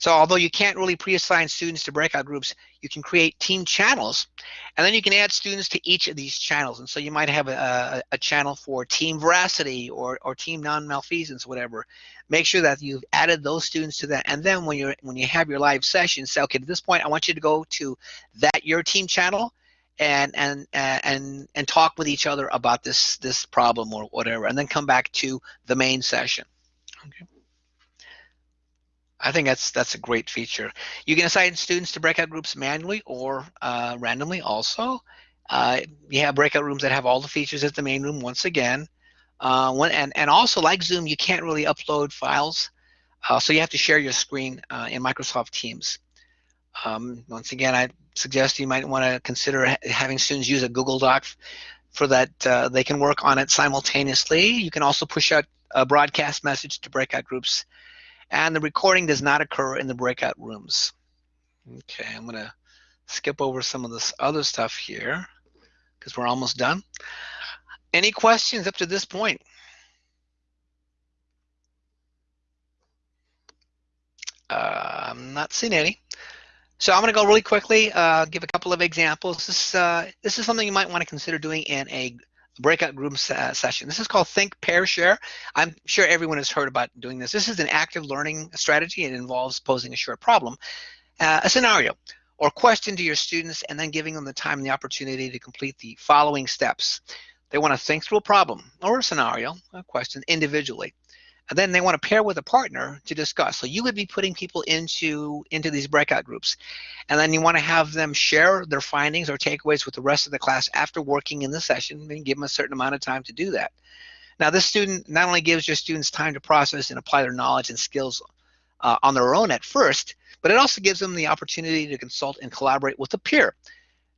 So although you can't really pre-assign students to breakout groups, you can create team channels, and then you can add students to each of these channels. And so you might have a, a, a channel for team veracity or, or team non-malfeasance, whatever. Make sure that you've added those students to that. And then when you're when you have your live session, say, okay, at this point, I want you to go to that your team channel and and and and talk with each other about this this problem or whatever, and then come back to the main session. Okay. I think that's that's a great feature. You can assign students to breakout groups manually or uh, randomly also. Uh, you have breakout rooms that have all the features as the main room once again. Uh, one, and, and also like Zoom, you can't really upload files. Uh, so you have to share your screen uh, in Microsoft Teams. Um, once again, I suggest you might want to consider ha having students use a Google Doc for that uh, they can work on it simultaneously. You can also push out a broadcast message to breakout groups and the recording does not occur in the breakout rooms. Okay, I'm going to skip over some of this other stuff here because we're almost done. Any questions up to this point? Uh, I'm not seeing any. So I'm going to go really quickly, uh, give a couple of examples. This, uh, this is something you might want to consider doing in a breakout group uh, session. This is called Think, Pair, Share. I'm sure everyone has heard about doing this. This is an active learning strategy. It involves posing a short problem, uh, a scenario, or question to your students and then giving them the time and the opportunity to complete the following steps. They want to think through a problem or a scenario, a question individually and then they want to pair with a partner to discuss. So you would be putting people into into these breakout groups, and then you want to have them share their findings or takeaways with the rest of the class after working in the session, and give them a certain amount of time to do that. Now, this student not only gives your students time to process and apply their knowledge and skills uh, on their own at first, but it also gives them the opportunity to consult and collaborate with a peer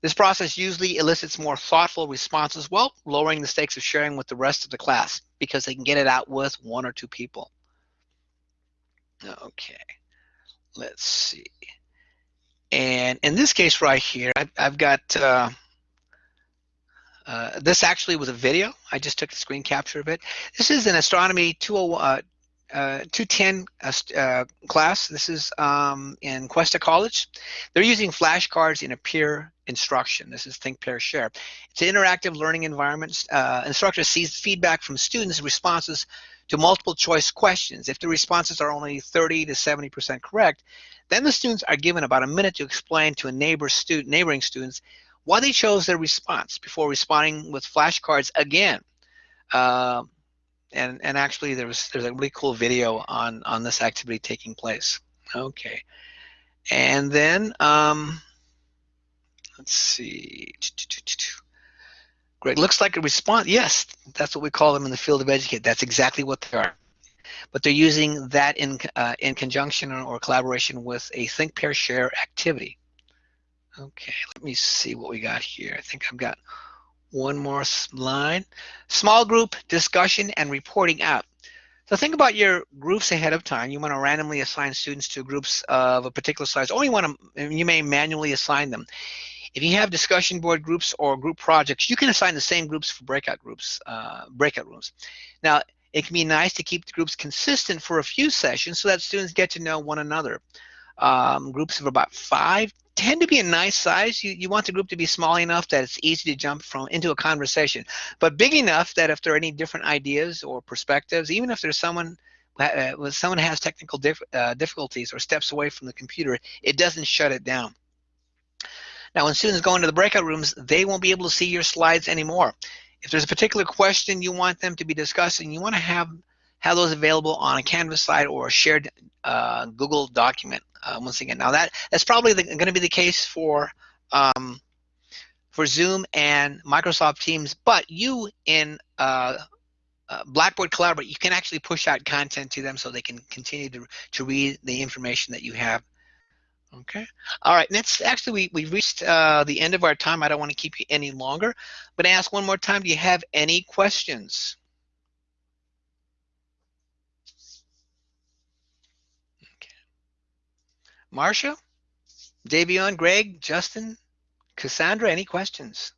this process usually elicits more thoughtful responses while lowering the stakes of sharing with the rest of the class because they can get it out with one or two people. Okay, let's see. And in this case right here, I've, I've got, uh, uh, this actually was a video. I just took a screen capture of it. This is an astronomy 201, uh, uh, 210 uh, uh, class. This is um, in Cuesta College. They're using flashcards in a peer instruction. This is Think, Pair, Share. It's an interactive learning environment. Uh, instructor sees feedback from students' responses to multiple choice questions. If the responses are only 30 to 70% correct, then the students are given about a minute to explain to a neighbor student, neighboring students why they chose their response before responding with flashcards again. Uh, and and actually there was there's a really cool video on on this activity taking place okay and then um let's see great looks like a response yes that's what we call them in the field of educate that's exactly what they are but they're using that in, uh, in conjunction or collaboration with a think, pair, share activity. Okay, let me see what we got here. I think I've got one more slide. Small group discussion and reporting out. So think about your groups ahead of time. You want to randomly assign students to groups of a particular size, or you want to, you may manually assign them. If you have discussion board groups or group projects, you can assign the same groups for breakout groups, uh, breakout rooms. Now, it can be nice to keep the groups consistent for a few sessions so that students get to know one another. Um, groups of about five tend to be a nice size. You, you want the group to be small enough that it's easy to jump from into a conversation, but big enough that if there are any different ideas or perspectives, even if there's someone uh, when someone has technical dif uh, difficulties or steps away from the computer, it doesn't shut it down. Now, when students go into the breakout rooms, they won't be able to see your slides anymore. If there's a particular question you want them to be discussing, you want to have have those available on a Canvas slide or a shared uh, Google document. Uh, once again, now that that's probably going to be the case for um, for Zoom and Microsoft Teams, but you in uh, uh, Blackboard Collaborate, you can actually push out content to them so they can continue to, to read the information that you have Okay. All right. Next, actually, we, we've reached uh, the end of our time. I don't want to keep you any longer, but I ask one more time, do you have any questions? Okay. Marcia, Davion, Greg, Justin, Cassandra, any questions?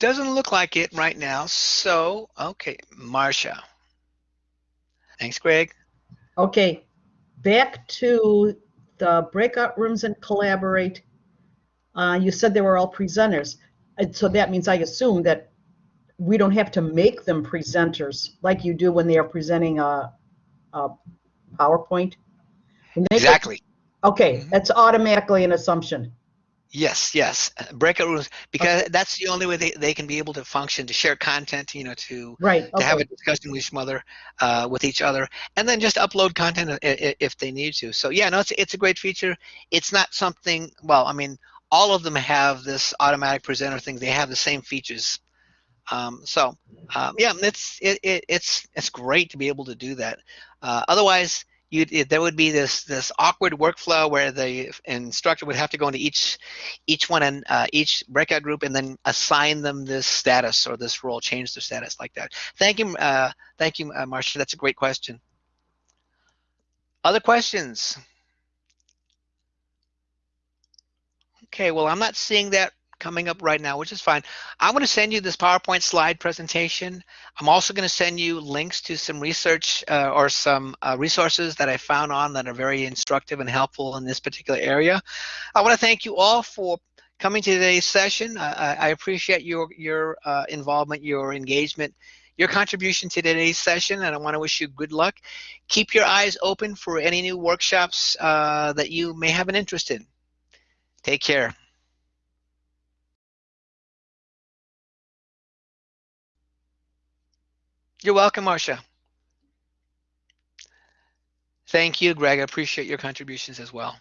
Doesn't look like it right now. So, okay, Marcia. Thanks, Greg. Okay, back to the breakout rooms and collaborate. Uh, you said they were all presenters. And so that means I assume that we don't have to make them presenters like you do when they are presenting a, a PowerPoint. Exactly. okay, mm -hmm. that's automatically an assumption. Yes, yes. Breakout rooms because okay. that's the only way they, they can be able to function to share content, you know, to right okay. to have a discussion with each other, uh, with each other, and then just upload content if they need to. So yeah, no, it's it's a great feature. It's not something. Well, I mean, all of them have this automatic presenter thing. They have the same features. Um, so um, yeah, it's it, it, it's it's great to be able to do that. Uh, otherwise, you there would be this this awkward workflow where the instructor would have to go into each each one and uh, each breakout group and then assign them this status or this role, change their status like that. Thank you, uh, thank you, uh, Marcia. That's a great question. Other questions? Okay, well, I'm not seeing that coming up right now, which is fine. I'm going to send you this PowerPoint slide presentation. I'm also going to send you links to some research uh, or some uh, resources that I found on that are very instructive and helpful in this particular area. I want to thank you all for coming to today's session. I, I appreciate your, your uh, involvement, your engagement, your contribution to today's session, and I want to wish you good luck. Keep your eyes open for any new workshops uh, that you may have an interest in. Take care. You're welcome, Marcia. Thank you, Greg. I appreciate your contributions as well.